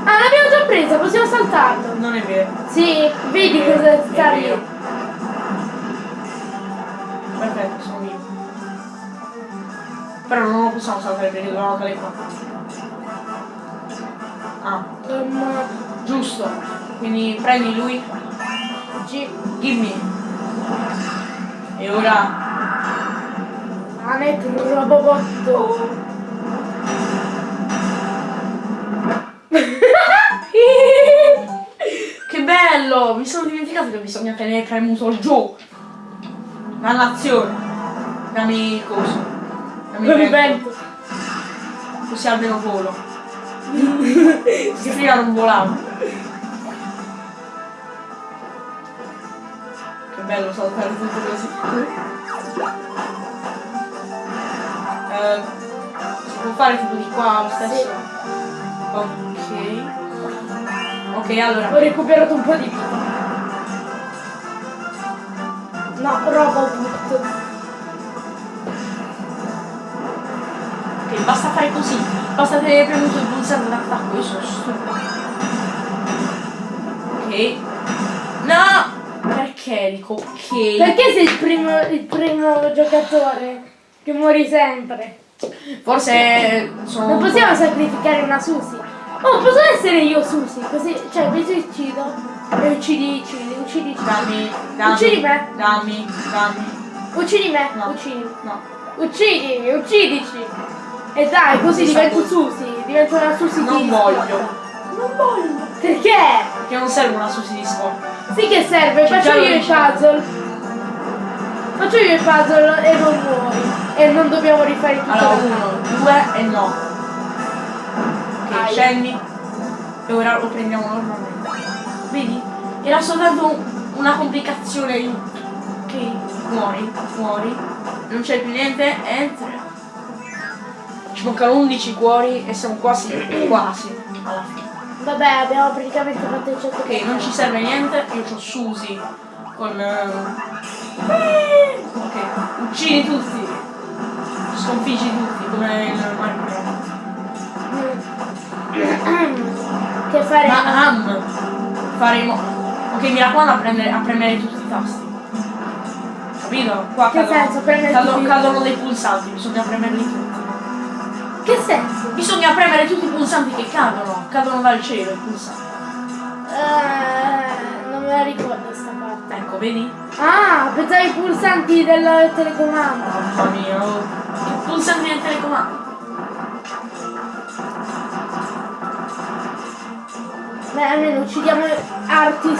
Ah, l'abbiamo già presa, possiamo saltarlo. Non è vero. Sì, vedi È cosa vero, sta lì. vero. Perfetto, sono vivo. Però non lo possiamo saltare perché dobbiamo andare qua. Ah, Um, giusto. Quindi prendi lui. G. Gimme. E ora. Anet Robobotto. Che bello! Mi sono dimenticato che bisogna tenere premuto il giù. Dannazione. Dammi coso. Dammi vento. vento. Così almeno volo. Si prima non volavo. Che bello saltare tutto così. Eh, si può fare tipo di qua lo stesso? Ok. Ok, allora. Ho recuperato un po' di vita. No, Robobot. Ok, basta fare così. Basta tenere premuto il pulsante d'attacco. Io sono stupido. Ok. No! Perché dico ok? Perché sei il primo, il primo giocatore che muori sempre? Forse sono. Non possiamo sacrificare una Susi. Oh, posso essere io Susi? Così, cioè, mi uccido. E uccidi, uccidi, uccidi. Dammi, dammi. Uccidi me. Dammi, dammi. Uccidi me, No. uccidi. No. Uccidi, uccidici. E dai, così divento. Susi. Divento una Susi Non di voglio. Non voglio. Perché? Perché non serve una susi di sport. Sì che serve, C'è faccio io il puzzle. Faccio io il puzzle e non muori. E non dobbiamo rifare tutto. Allora, uno, due e no. Scendi. E ora lo prendiamo normalmente. Vedi? Era soltanto un- una complicazione di. Ok, muori, muori. Non c'è più niente, entra. Ci mancano 11 cuori e siamo quasi, quasi alla fine. Vabbè, abbiamo praticamente fatto il 100 Ok, non ci serve niente, io ho Susi con... eh, Ok, uccidi tutti. Sconfiggi tutti, come il Minecraft. Che fare? Ma Am faremo. Ok, mi raccomando a premere, a premere tutti i tasti. Capito? Qua Che cadono, senso, premere cadono- tutti? cadono dei pulsanti, bisogna premerli tutti. Che senso? Bisogna premere tutti i pulsanti che cadono, cadono dal cielo i pulsanti. Eh, non me la ricordo sta parte. Ecco, vedi? Ah, pensavo ai pulsanti del telecomando. Mamma mia, oh. I pulsanti del telecomando. Beh, almeno uccidiamo Artis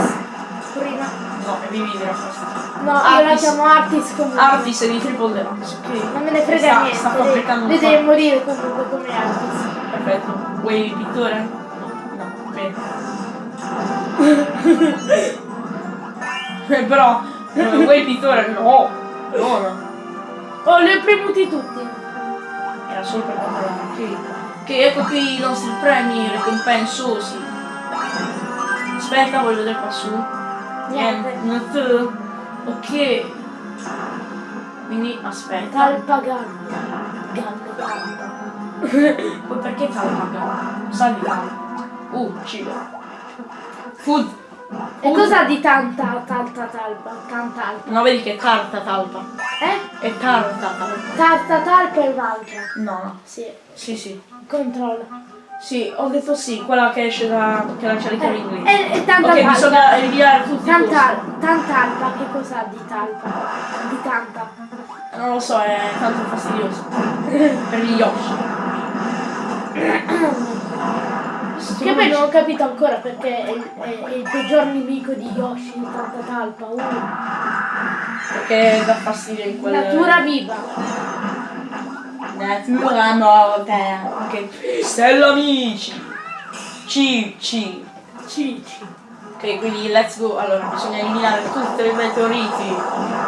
prima. No, e dire questo. No, io la Artis. chiamo Artis comunque. Artis è di Triple Deluxe, ok. Non me ne frega sta, niente. Sta un Lui deve morire comunque come Artis. Perfetto. Vuoi il pittore? No, bene. Però, eh, vuoi il pittore? No. No, no. Oh, li ho premuti tutti. Era solo per controllare. Ok. Ok, ecco qui i nostri premi ricompensosi. Aspetta, voglio vedere qua su. Niente. Niente. Ok. Quindi aspetta. Ganda, Ganda. Poi perché talpa? Sa di. Uh, cibo. Food. E cosa di tanta, tanta talpa? Tanta alpa. No, vedi che è tarta talpa. Eh? È tarta talpa. Tarta talpa è un'altra. No, no. Sì, Sì, sì. controlla. Sì, ho detto sì, quella che esce da. che la c'è in inglese. E, e tanta ok, talpa. bisogna ritirare tutti Tanta, tanta alpa, che cos'ha di talpa? Di tanta. Non lo so, è tanto fastidioso. per gli Yoshi. Che poi non ho capito ancora perché è, il- è- è il peggior nemico di Yoshi, tanta talpa. Uh. Perché dà fastidio in quel. Natura viva. Natura morta. Ok. Stella amici. C, C. Cici. Ok, quindi let's go. Allora, bisogna eliminare tutti i meteoriti,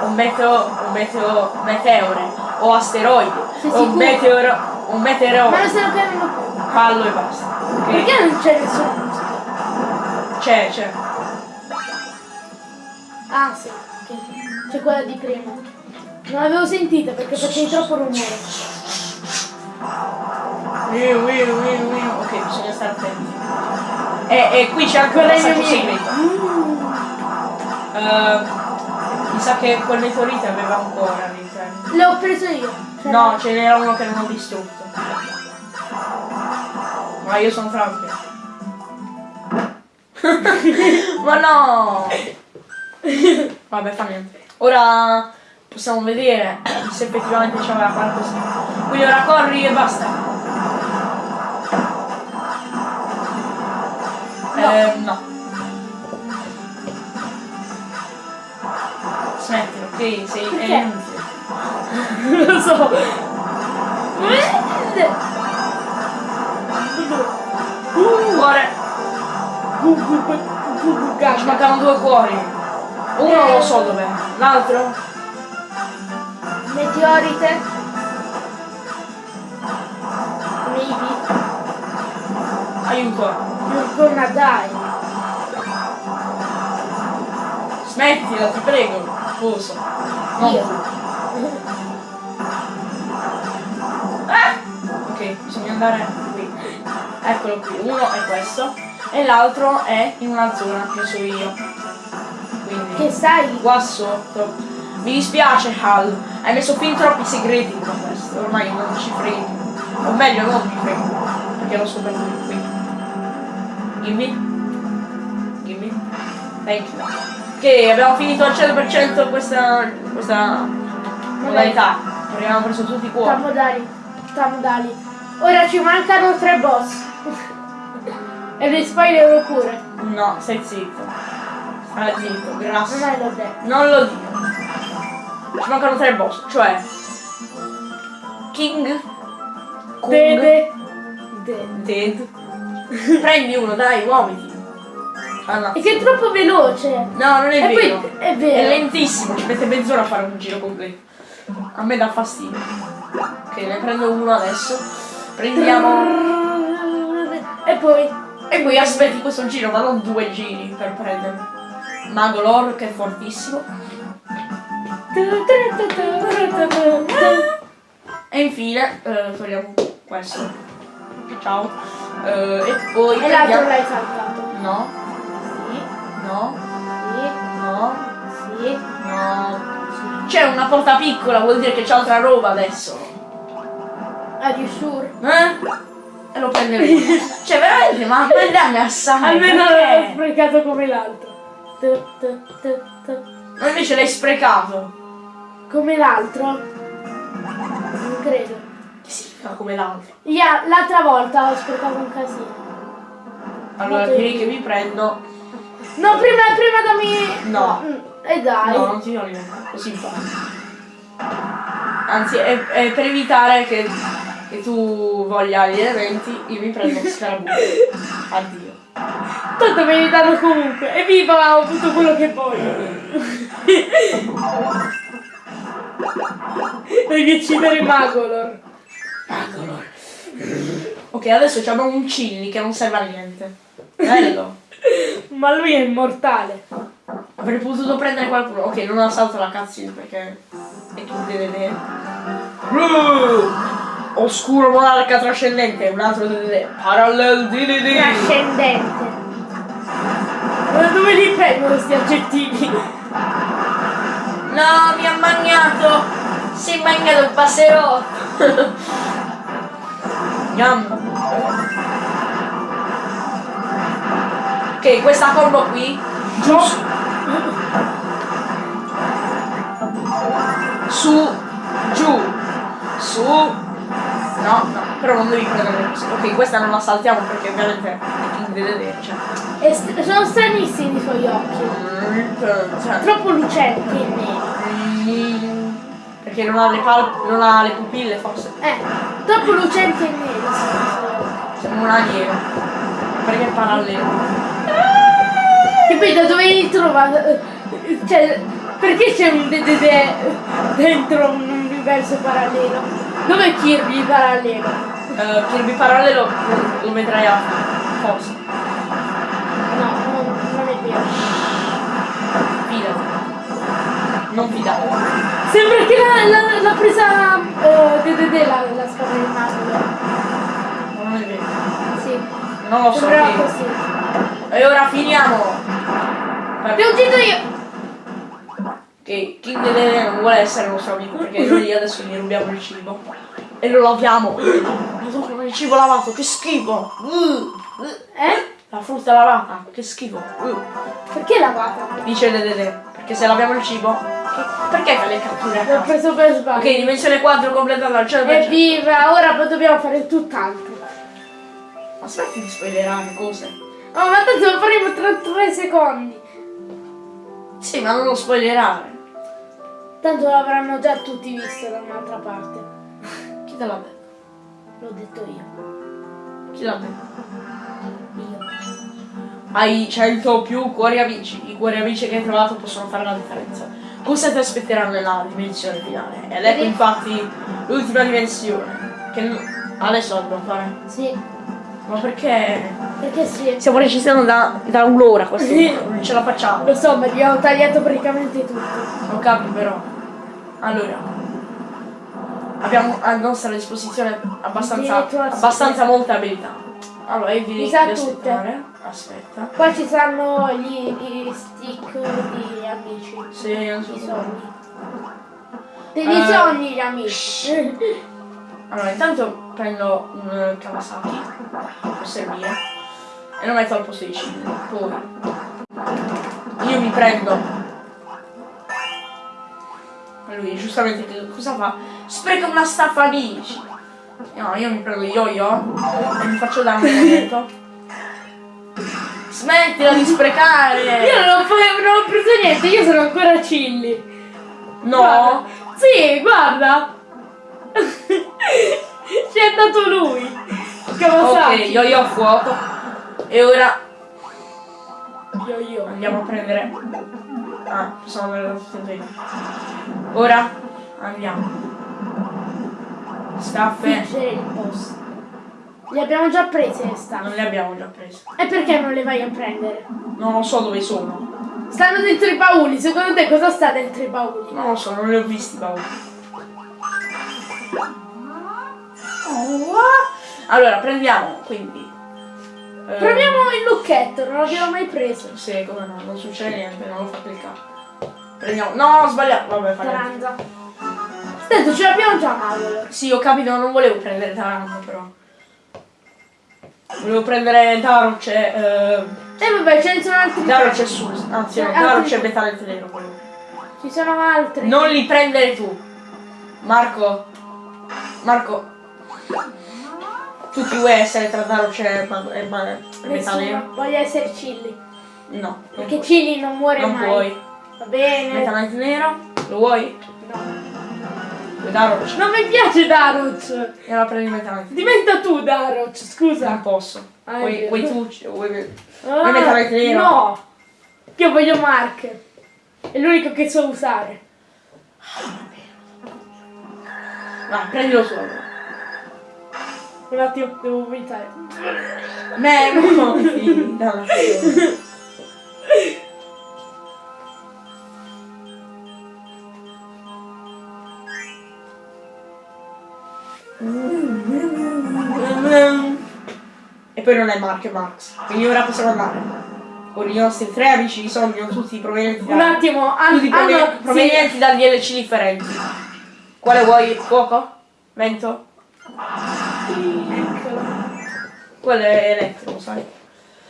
un meteo, un meteo, meteore, o asteroidi, Sei o un meteoro, un meteoro, Ma non stiamo chiamando fallo e basta. Ok? Perché non c'è nessuna musica? C'è, c'è. Ah sì. C'è quella di prima. Non l'avevo sentita perché facevi troppo rumore. Wiu, wiu, wiu, wiu. Ok, bisogna stare attenti. E, e qui c'è anche un passaggio segreto. Mm. Eh, mi sa che quel meteorite aveva un cuore all'interno. L'ho preso io. Cioè, No, ce n'era uno che non ho distrutto. Ma io sono Frank. Ma no! Vabbè, fa niente. Ora possiamo vedere se effettivamente c'aveva qualcosa. Quindi ora corri e basta. Eh, no. Smettilo, ok? Sei inutile. Non lo so. Uh, cuore! Ci mancano due cuori. Uno lo so dov'è, l'altro? Meteorite. Maybe. Aiuto. You're gonna die. Smettila, ti prego. Scusa. Non Io. Ah! Ok, bisogna andare qui. Eccolo qui, uno è questo e l'altro è in una zona che so io. Quindi Che sai? qua sotto. Mi dispiace Hal, hai messo fin troppi segreti con questo, ormai non ci freghi. O meglio non mi frego, perché l'ho scoperto di qui. Gimme. Gimme. Thank you. Ok, abbiamo finito al 100% questa, questa modalità. Abbiamo preso tutti i cuori. Tamodali. Tamodali. Ora ci mancano tre boss. e le spoiler pure. No, stai zitto. Stai zitto, grasso. Non l'ho detto. Non lo dico. Ci mancano tre boss, cioè King Kong Dede. Dead. Prendi uno, dai, muoviti. No. E che è troppo veloce. No, non è e vero. poi è È vero. lentissimo, ci mette mezz'ora a fare un giro completo. A me dà fastidio. Ok, ne prendo uno adesso. Prendiamo. E poi. E poi aspetti questo giro, ma non due giri per prenderlo. Mago Lore che è fortissimo. E infine eh, togliamo questo. Ciao. Eh, e poi E l'altro l'hai saltato. No, Sì, no, sì, no, sì. no. C'è una porta piccola, vuol dire che c'è altra roba adesso. Are you sure? Eh? E lo prenderemo. cioè veramente, ma prendiamo assai. Almeno l'ho sprecato come l'altro. Ma invece l'hai sprecato. Come l'altro? Non credo. Che significa come l'altro? Ya, l'altra volta ho sprecato un casino. Allora direi di- che mi prendo. No, prima, prima dammi. No. Mm, E dai. No, non ti do niente, così impari. Anzi, è, è per evitare che, che tu voglia gli elementi, io mi prendo lo scarabocchio. Addio. Tanto li danno comunque. Evviva, ho avuto quello che voglio. Devi uccidere Magolor. Ok, adesso abbiamo un Cilli che non serve a niente. Bello. Ma lui è immortale. Avrei potuto prendere qualcuno. Ok, non ho salto la cutscene perché è tu deve vedere. Oscuro monarca trascendente, un altro deve Parallel DDD. Trascendente. Ma dove li prendono questi aggettivi? No, mi ha magnato! Si è magnato il passerò! Yum. Ok, questa combo qui. Giù. Su. Giù. Su. No, no, però non devi prendere. Ok, questa non la saltiamo perché ovviamente è Dedede, cioè. E sono stranissimi i suoi occhi. cioè, Troppo lucenti e. Mm, Perché non ha le non ha le pupille forse. Eh, troppo lucenti e neri. Sembra un alieno. Perché è parallelo. Che poi da dove li trova? Cioè, perché c'è un DDD dentro un universo parallelo? Dov'è Kirby parallelo? Uh, Kirby parallelo lo, lo vedrai a forse. No, non, non è vero. Fidati. Non fidate. Sembra che l'ha, l'ha presa uh, DDD la, la spada di Marvel. Non è vero. Sì. Non lo so. Sembrava così. E ora finiamo. Ti ho ucciso io! Che King Dedede non vuole essere nostro amico perché noi adesso gli rubiamo il cibo. E lo laviamo. Madonna, il cibo lavato, che schifo. Uh. Eh? La frutta lavata, che schifo. Perché lavata? Dice Dedede. Perché se laviamo il cibo. Perché fai le catture L'ho preso per sbaglio. Ok, dimensione 4 completata al 100%. Evviva! Ora poi dobbiamo fare tutt'altro. Aspetti di spoilerare cose. Oh, ma tanto lo faremo tra tre secondi. Sì, ma non lo spoilerare. Tanto l'avranno già tutti visto da un'altra parte. Chi te l'ha detto? L'ho detto io. Chi l'ha detto? Io. Hai 100 più cuori amici. I cuori amici che hai trovato possono fare la differenza. Cosa ti aspetterà nella dimensione finale? Ed ecco infatti l'ultima dimensione. Che adesso la dobbiamo fare. Sì. Ma perché? Perché sì. Stiamo registrando da, da un'ora questo. Sì. Non ce la facciamo. Lo so, ma gli ho tagliato praticamente tutto. Non capi però. Allora. Abbiamo a nostra disposizione abbastanza, abbastanza molte abilità. Allora, io devi tutte. aspettare. Aspetta. Qua ci saranno gli, gli stick di amici. Sì, non so. I sogni. Degli Eh. sogni gli amici. Allora, intanto prendo un eh, Kawasaki, può servire, e lo metto al posto di Shin. Poi io mi prendo. Lui giustamente che cosa fa? Spreca una staffa amici. No, io mi prendo yo-yo e mi faccio dare un momento. Smettila di sprecare! Io non ho, non ho preso niente, io sono ancora chilli. No! Guarda. Sì, guarda. Ci è andato lui. Kawasaki. Ok, yo-yo a fuoco. E ora io. Andiamo a prendere. Ah, possiamo andare da tutte e. Ora andiamo. Staffe. Vincere il boss. Le abbiamo già prese le staffe. Non le abbiamo già prese. E perché non le vai a prendere? Non lo so dove sono. Stanno dentro i bauli. Secondo te cosa sta dentro i bauli? Non lo so, non li ho visti paura. Allora, prendiamo quindi. eh, Proviamo il lucchetto, non l'abbiamo mai preso. Sì, come no, non succede niente, non lo fa cliccare. Prendiamo. No, ho sbagliato. Vabbè, fa niente. Taranza. Sento, ce l'abbiamo già Mauro. Sì, ho capito, non volevo prendere Taranto però. Volevo prendere Daro, c'è. Eh, E vabbè, ce ne sono altri. Daro c'è su. Anzi, no, Daro c'è Metallet Nero. volevo. Ci sono altri. Non li prendere tu. Marco. Marco. Tu chi vuoi essere tra Daro c'è e ma- Metal Nero? Nessuno. Voglio essere chilli. No. Non, Perché puoi. chilli non muore non mai. puoi. Va bene. Metallet Nero? Lo vuoi? No. Vuoi? Non mi piace Daroc. E allora prendi Metallet Nero. Diventa tu Daroc, scusa. Non posso. Ah, Vuoi, tu? Vuoi... Ah, vuoi Metallet Nero? No. Io voglio Mark. È l'unico che so usare. Vai, prendilo allora. Un attimo, devo vomitare. Me, no, sì, dalla E poi non è Mark, è Max. Quindi ora possiamo andare. Con i nostri tre amici sono tutti provenienti da, Un attimo, tutti prove- hanno... provenienti da DLC differenti. Quale vuoi? Fuoco? Vento? Sì. Quello è elettrico, sai?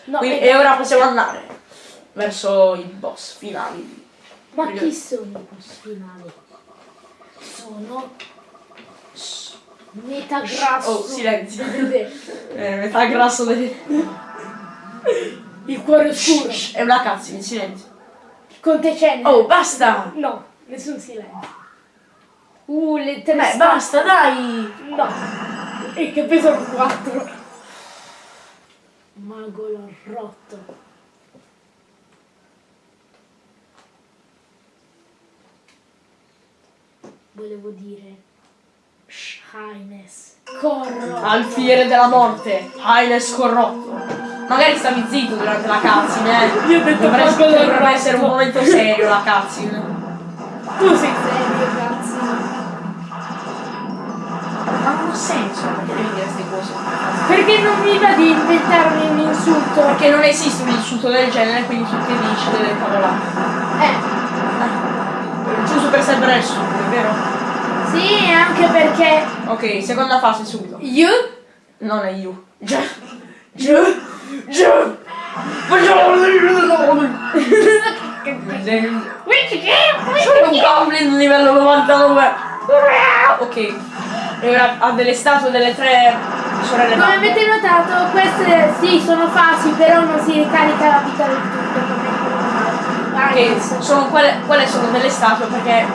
No, Quindi- e ora possiamo andare verso i boss finali. Ma chi sono i boss finali? Sono... Metà grasso. Oh, silenzio. eh, metà grasso del... Il cuore scuro. Shh, è una cazzo, in silenzio. Conte c'è. Oh, basta! No, nessun silenzio. Uh, le tre Beh, basta, dai! No. E che pesano quattro. Mago l'ho rotto. Volevo dire... Highness. Corro. Alfiere della morte, Highness corrotto. Magari stavi zitto durante la cutscene, eh. Io ho detto Dovresti- dovrebbe corrotto. essere un momento serio la cutscene. Tu sei serio, cazzo. Ma non ha senso, perché devi dire queste cose? Perché non mi va di inventarmi un insulto? Perché non esiste un insulto del genere, quindi tu ti dici delle cavolate. Eh, Giusto per sembrare stupido, vero? Sì, anche perché Ok, seconda fase subito. io Non è you. Già. Già. Già. Sono un goblin livello 99. Ok. E ora ha delle statue delle tre sorelle come avete notato queste sì sono fasi però non si ricarica la vita del tutto come Ok, sono quelle, quelle sono delle statue perché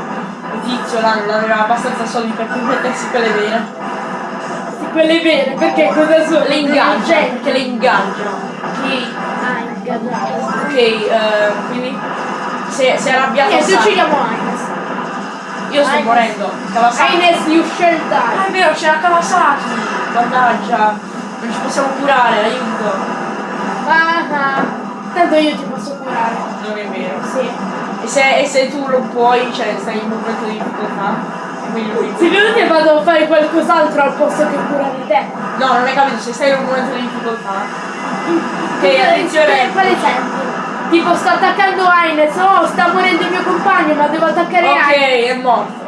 tizio là non aveva abbastanza soldi per permettersi quelle vere. quelle vere perché cosa sono? Le ingaggia, Gente. perché le ingaggiano. Ok, Ah, ingaggiate. ok, eh, quindi si è arrabbiato Niente, assai. uccidiamo Highness. Io sto Highness. morendo. Kawasaki. Highness you shall Ah, è die. vero, c'è la Kawasaki. Mannaggia. Non ci possiamo curare, aiuto. Ah, ah. Tanto io ti posso curare. Non è vero. Sì. E se, e se tu lo puoi, cioè stai in un momento di difficoltà, e. Secondo te vado a fare qualcos'altro al posto che curare te? No, non hai capito, se stai in un momento di difficoltà. Che Ok, attenzione. Quale esempio? Tipo sto attaccando Highness, oh sta morendo il mio compagno ma devo attaccare Ok, Highness. è morto.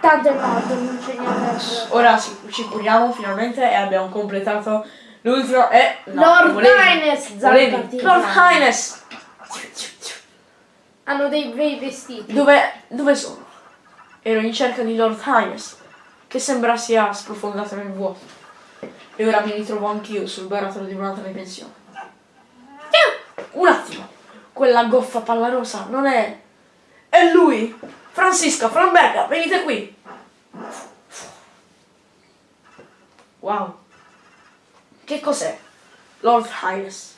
Tanto è morto, non c'è niente. Ora ci, ci curiamo finalmente e abbiamo completato l'ultimo. E. no, Lord volevi- zampati. Lord Highness! Hanno dei bei vestiti. Dove, dove sono? Ero in cerca di Lord Highness, che sembra sia sprofondato nel vuoto. E ora mi ritrovo anch'io sul baratro di un'altra dimensione. Un attimo! Quella goffa palla rosa non è. È lui! Francisca, Framberga, venite qui! Wow! Che cos'è? Lord Highness.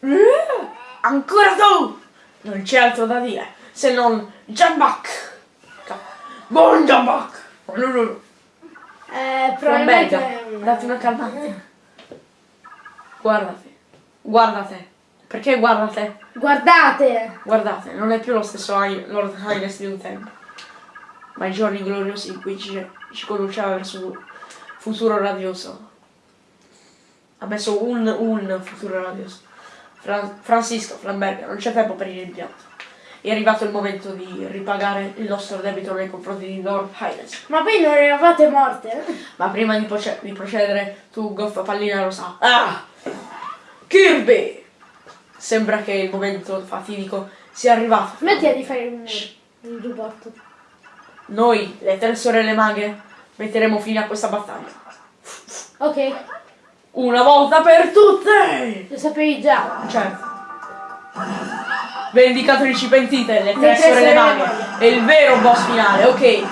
Eh, Ancora tu! Non c'è altro da dire se non Jambak! Buon Jambak! Eh, Framberga, probabilmente un- date una calmante. Guardate, guardate. Perché guardate? Guardate! Guardate, non è più lo stesso Lord Highness di un tempo. Ma i giorni gloriosi in cui ci, ci conduceva verso un futuro radioso. Ha messo un, un futuro radioso. Fra- Francisco, Flamberga, non c'è tempo per il rimpianto. È arrivato il momento di ripagare il nostro debito nei confronti di Lord Highness. Ma poi non eravate morte? Ma prima di, di procedere, tu goffa pallina rosa. Ah! Kirby! Sembra che il momento fatidico sia arrivato. Smettila di fare il rumore. Il giubbotto. Noi, le tre sorelle maghe, metteremo fine a questa battaglia. Ok, Una volta per tutte! lo sapevi già. Certo. Vendicatrici pentite, le tre sorelle maghe. È il vero boss finale, ok.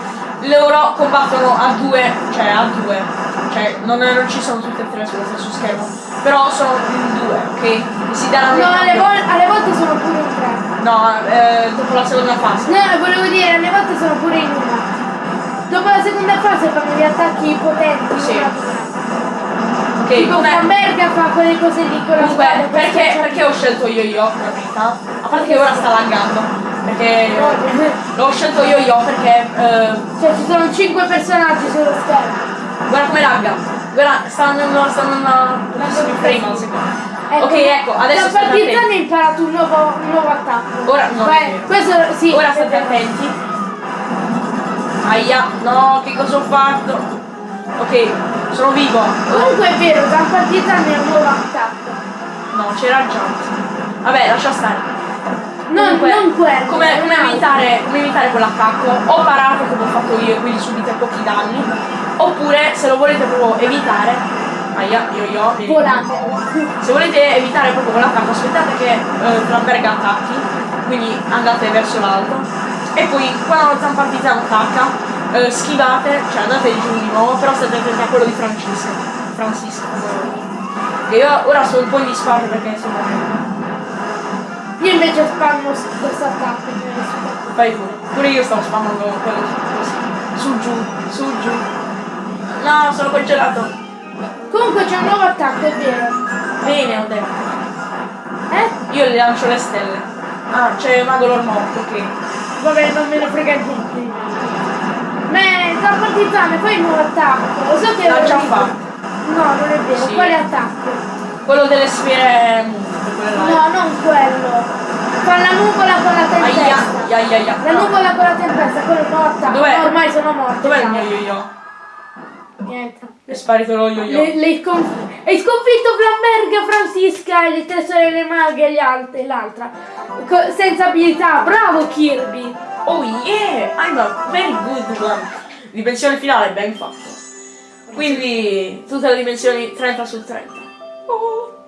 Loro combattono a due, cioè a due. Cioè, non, non ci sono tutte e tre sullo stesso schermo. Però sono in due, ok? Si daranno No, alle, vol- alle volte sono pure in tre. No, eh, dopo la seconda fase. No, volevo dire, alle volte sono pure in una. Dopo la seconda fase fanno gli attacchi potenti. Sì. Ok, Tipo come... Camberga fa quelle cose lì con la Comunque, perché, perché ho scelto per verità? A parte che ora sta laggando. Perché l'ho scelto yo-yo perché eh, Cioè ci sono 5 personaggi sullo schermo. guarda come lagga. Guarda, sta andando, sta andando pochissimi frame al secondo. Ok, ecco, adesso Da state partita attenti. ne ho imparato un nuovo, un nuovo attacco. Ora no, vero. questo sì. Ora state attenti. Aia, no, che cosa ho fatto? Ok, sono vivo. Comunque è vero, da partita ne ho un nuovo attacco. No, c'era il jump. Vabbè, lascia stare. Non, Comunque, non quello. Come, come evitare, come evitare quell'attacco? O parate come ho fatto io, quindi subite pochi danni. Oppure, se lo volete proprio evitare, aia, io io, vieni. Volate. Se volete evitare proprio quell'attacco, aspettate che eh, Flamberg attacchi, quindi andate verso l'alto. E poi quando la zampartizana attacca, eh, schivate, cioè andate giù di nuovo, però state attenti a quello di Francisco. Francisco. E io ora sto un po' in disparte perché sono. Io invece spammo questo attacco. Fai pure. Pure io stavo spammando quello. Su giù, su giù. No, sono congelato. Comunque c'è un nuovo attacco, è vero. Bene, ho detto. Eh? Io le lancio le stelle. Ah, c'è Mago Lord morto, ok. Vabbè, non me ne frega niente. Da partizane, fai il nuovo attacco. Lo so che L'ha già fatto. No, non è vero. Sì. Quale attacco? Quello delle sfere. No, non quello. Fa la nuvola con la Aia, tempesta. aia, aia. La No. nuvola con la tempesta, quello nuovo attacco. Dov'è? No, ormai sono morti. Dov'è il mio yo-yo? Niente. È sparito lo yo-yo. Hai sconfitto Flamberga, Francisca, e le tre sorelle maghe e e l'altra. Senza abilità. Bravo Kirby. Oh yeah, I'm a very good one. Dimensione finale, ben fatto. Quindi tutte le dimensioni 30 su 30. Oh.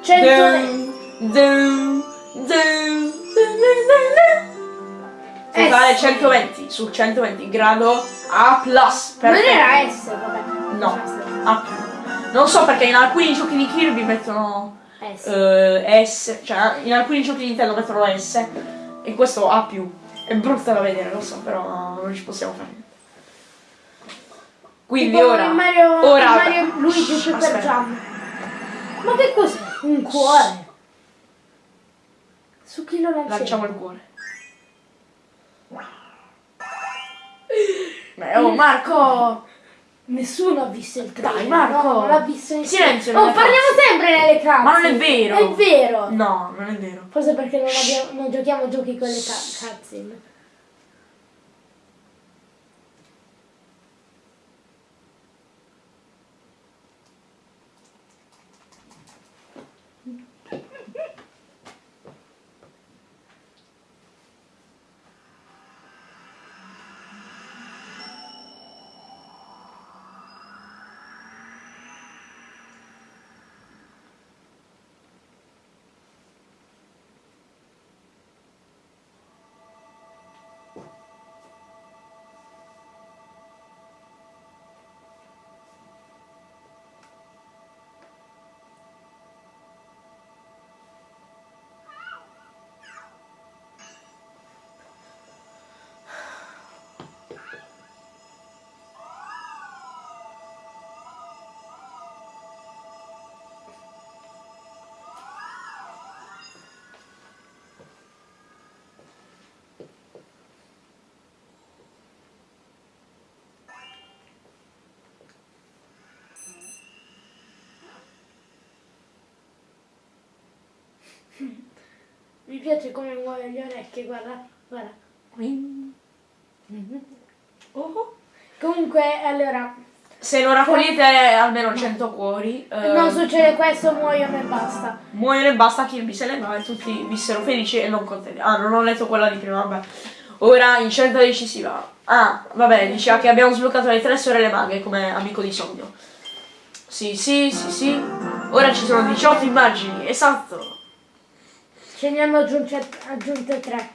100 Dun, dun, dun, dun, dun, dun, dun. Totale Eh, sì. 120 su 120 grado A+. Non Perfetto. era S, vabbè. No, A+. Non so perché in alcuni giochi di Kirby mettono S. eh, S, cioè in alcuni giochi di Nintendo mettono S e questo A+. È brutta da vedere, lo so, però non ci possiamo fare. Quindi Tipo ora, Mario, ora Mario Luigi Super. Jump. Ma che cos'è? Un cuore. Su chi lo lanciamo? Lanciamo il cuore. Beh, oh Marco! Nessuno ha visto il trailer. Dai, Marco. No, non l'ha visto nessuno. Silenzio Oh, parliamo sempre nelle case. Ma non è vero. È vero. No, non è vero. Forse perché non, abbiamo, non giochiamo giochi con le ca-. piace come muove le orecchie, guarda, guarda. Oh. Comunque, allora, Se non raccogliete almeno 100 cuori, eh, non succede questo, muoiono e basta. muoiono e basta, Kirby se ne va e tutti vissero felici e non contenti. Ah, non ho letto quella di prima, vabbè. Ora in scelta decisiva. Ah, vabbè, diceva che abbiamo sbloccato le tre sorelle maghe come amico di sogno. Sì, sì, sì, sì. Ora ci sono 18 immagini, esatto. Ce ne hanno aggiunte, aggiunte tre.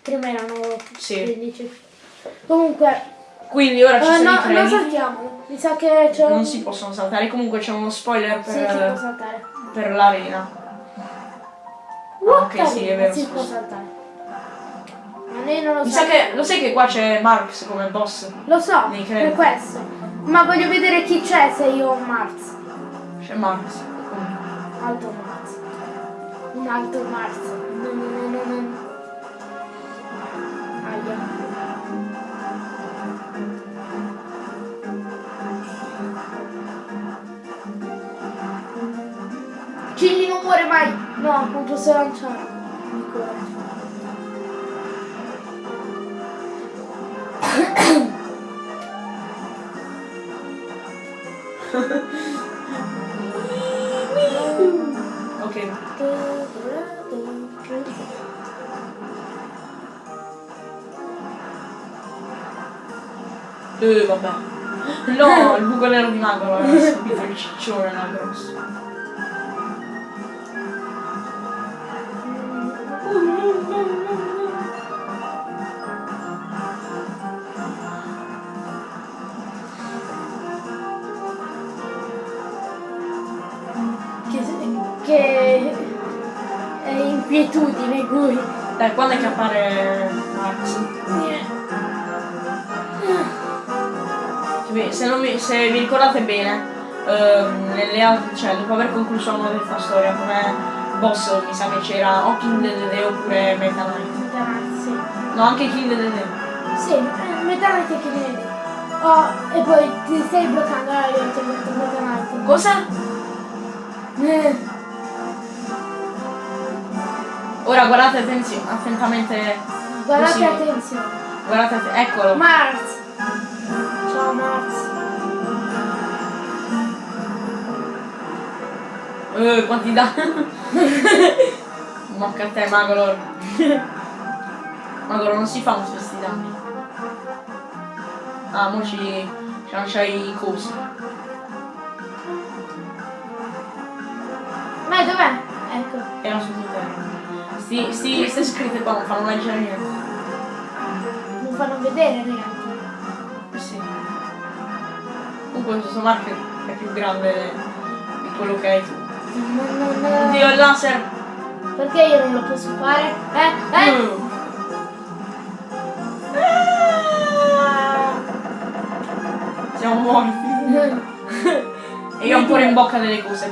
Prima erano Sì. 15. Comunque, Quindi ora ci eh, sono i no, non saltiamo. Mi sa che c'è un... Non si possono saltare, comunque c'è uno spoiler Sì, si può per, saltare. per l'arena. What ok, sì, è vero, Si può saltare. Ma noi non lo Mi sa che, lo sai che qua c'è Marx come boss? Lo so, per questo. Ma voglio vedere chi c'è se io ho Mars. C'è Marx. Alto Mars. Un alto Mars. No, no, no, no, no. Aia. Chilli non muore mai! No, non posso lanciare. Mi cuore. Ok. Eh, vabbè. No, il buco nero di Magolo era subito il ciccione era grosso. che, che è Quietudine, cui. Dai, quando è che appare Max? Sì, Se, mi, se vi ricordate bene, ehm, nelle altre, cioè dopo aver concluso la modalità storia come boss mi sa che c'era o King Dedede oppure Meta Knight. Sì. No, anche King Dedede. Sì, eh, metà night che viene. Oh, e poi ti stai bloccando, allora io ti ho detto metà night. Cosa? Eh, Ora guardate attenzio- attentamente. Guardate Così. attenzione. Guardate, att- eccolo. Mars. Ciao Mars. Eh, quanti danni? Mocca a te, Magolor. Magolor non si fa questi danni. Ah, mo ci, ci lancia i cosi. Ma dov'è? Ecco. Era sottoterra. Sti, sti, ste scritte qua non fanno leggere niente. Non fanno vedere. Eh Sì. Comunque questo marco è più grande di quello che hai tu. Oddio, il laser! Perché io non lo posso fare? Eh? Eh? Mm. Siamo morti. E io ho ancora in bocca delle cose.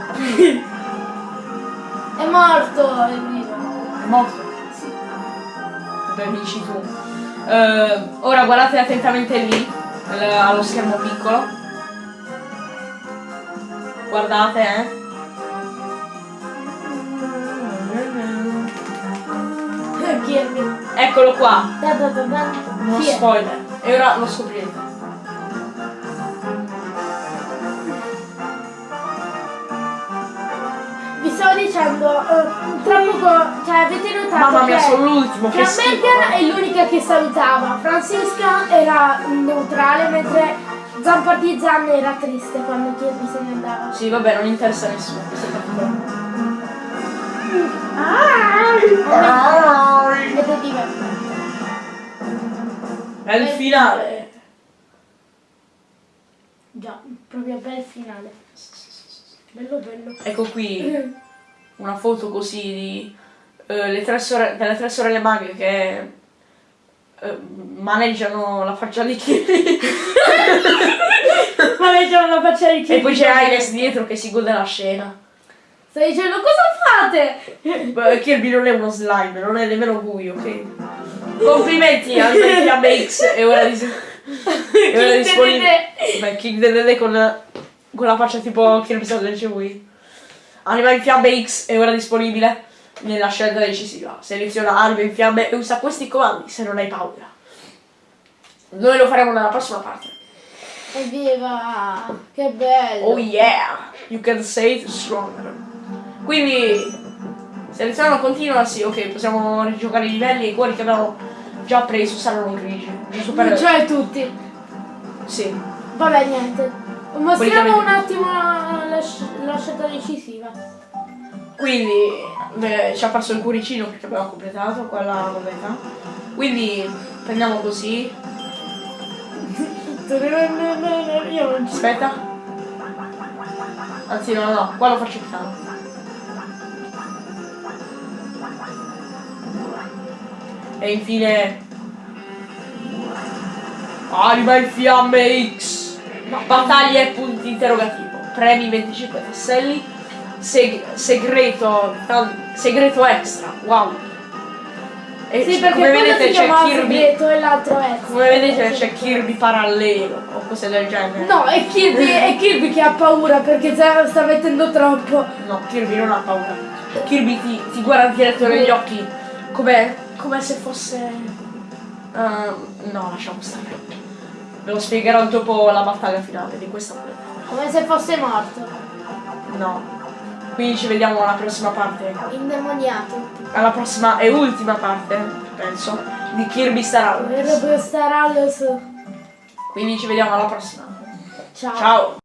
È morto, è vivo. È morto? Sì. Dove dici tu? Eh, ora guardate attentamente lì, al- allo schermo piccolo. Guardate, eh. Eccolo qua, uno spoiler. E ora lo scoprirete. Stavo dicendo, eh, tra poco, cioè avete notato Mamma mia, che sono l'ultimo, che schifo. Megan è l'unica che salutava, Francisca era neutrale mentre Zampartizan era triste quando Kirby se ne andava. Sì, vabbè, non interessa a nessuno. divertente. È il finale. Già, proprio bel finale. Bello bello. Ecco qui una foto così di eh, le tre sore- delle tre sorelle maghe che eh, maneggiano la faccia di Kirby. Ma leggiamo la faccia di Kirby. e poi c'è Ines dietro che si gode la scena. Stai dicendo cosa fate? Kirby non è uno slime, non è nemmeno buio, ok? Complimenti a X e ora di e ora King disponibile. Beh, King Dedede con, con la faccia tipo Kirby Sandwich Wii. Anima in fiamme X è ora disponibile nella scelta decisiva. Seleziona anima in fiamme e usa questi comandi se non hai paura. Noi lo faremo nella prossima parte. Evviva! Che bello! Oh yeah! You can say it stronger. Quindi selezionando continua, sì, ok, possiamo rigiocare i livelli e i cuori che abbiamo già preso saranno grigi. Giusto per. Cioè tutti. Sì. Vabbè, niente. Mostriamo un attimo la, la sc- la scelta decisiva. Quindi beh, ci ha perso il cuoricino perché abbiamo completato quella modalità. Quindi prendiamo così. Io non ci Aspetta. Anzi no, no, qua lo faccio piano. E infine. Anima in fiamme X! Battaglie e punti interrogativo. Premi 25 tasselli. Seg- segreto. segreto extra. Wow. E Sì, perché come vedete c'è Kirby. e. Come vedete c'è Kirby parallelo o cose del genere. No, è Kirby, è Kirby che ha paura perché sta, sta mettendo troppo. No, Kirby non ha paura. Kirby ti, ti guarda diretto negli occhi come, come se fosse... Ehm, no, lasciamo stare. Ve lo spiegherò dopo la battaglia finale di questa modalità. Come se fosse morto. No. Quindi ci vediamo alla prossima parte. Indemoniato. Alla prossima e ultima parte, penso, di Kirby Star Allies. per starallo su. Quindi ci vediamo alla prossima. Ciao. Ciao!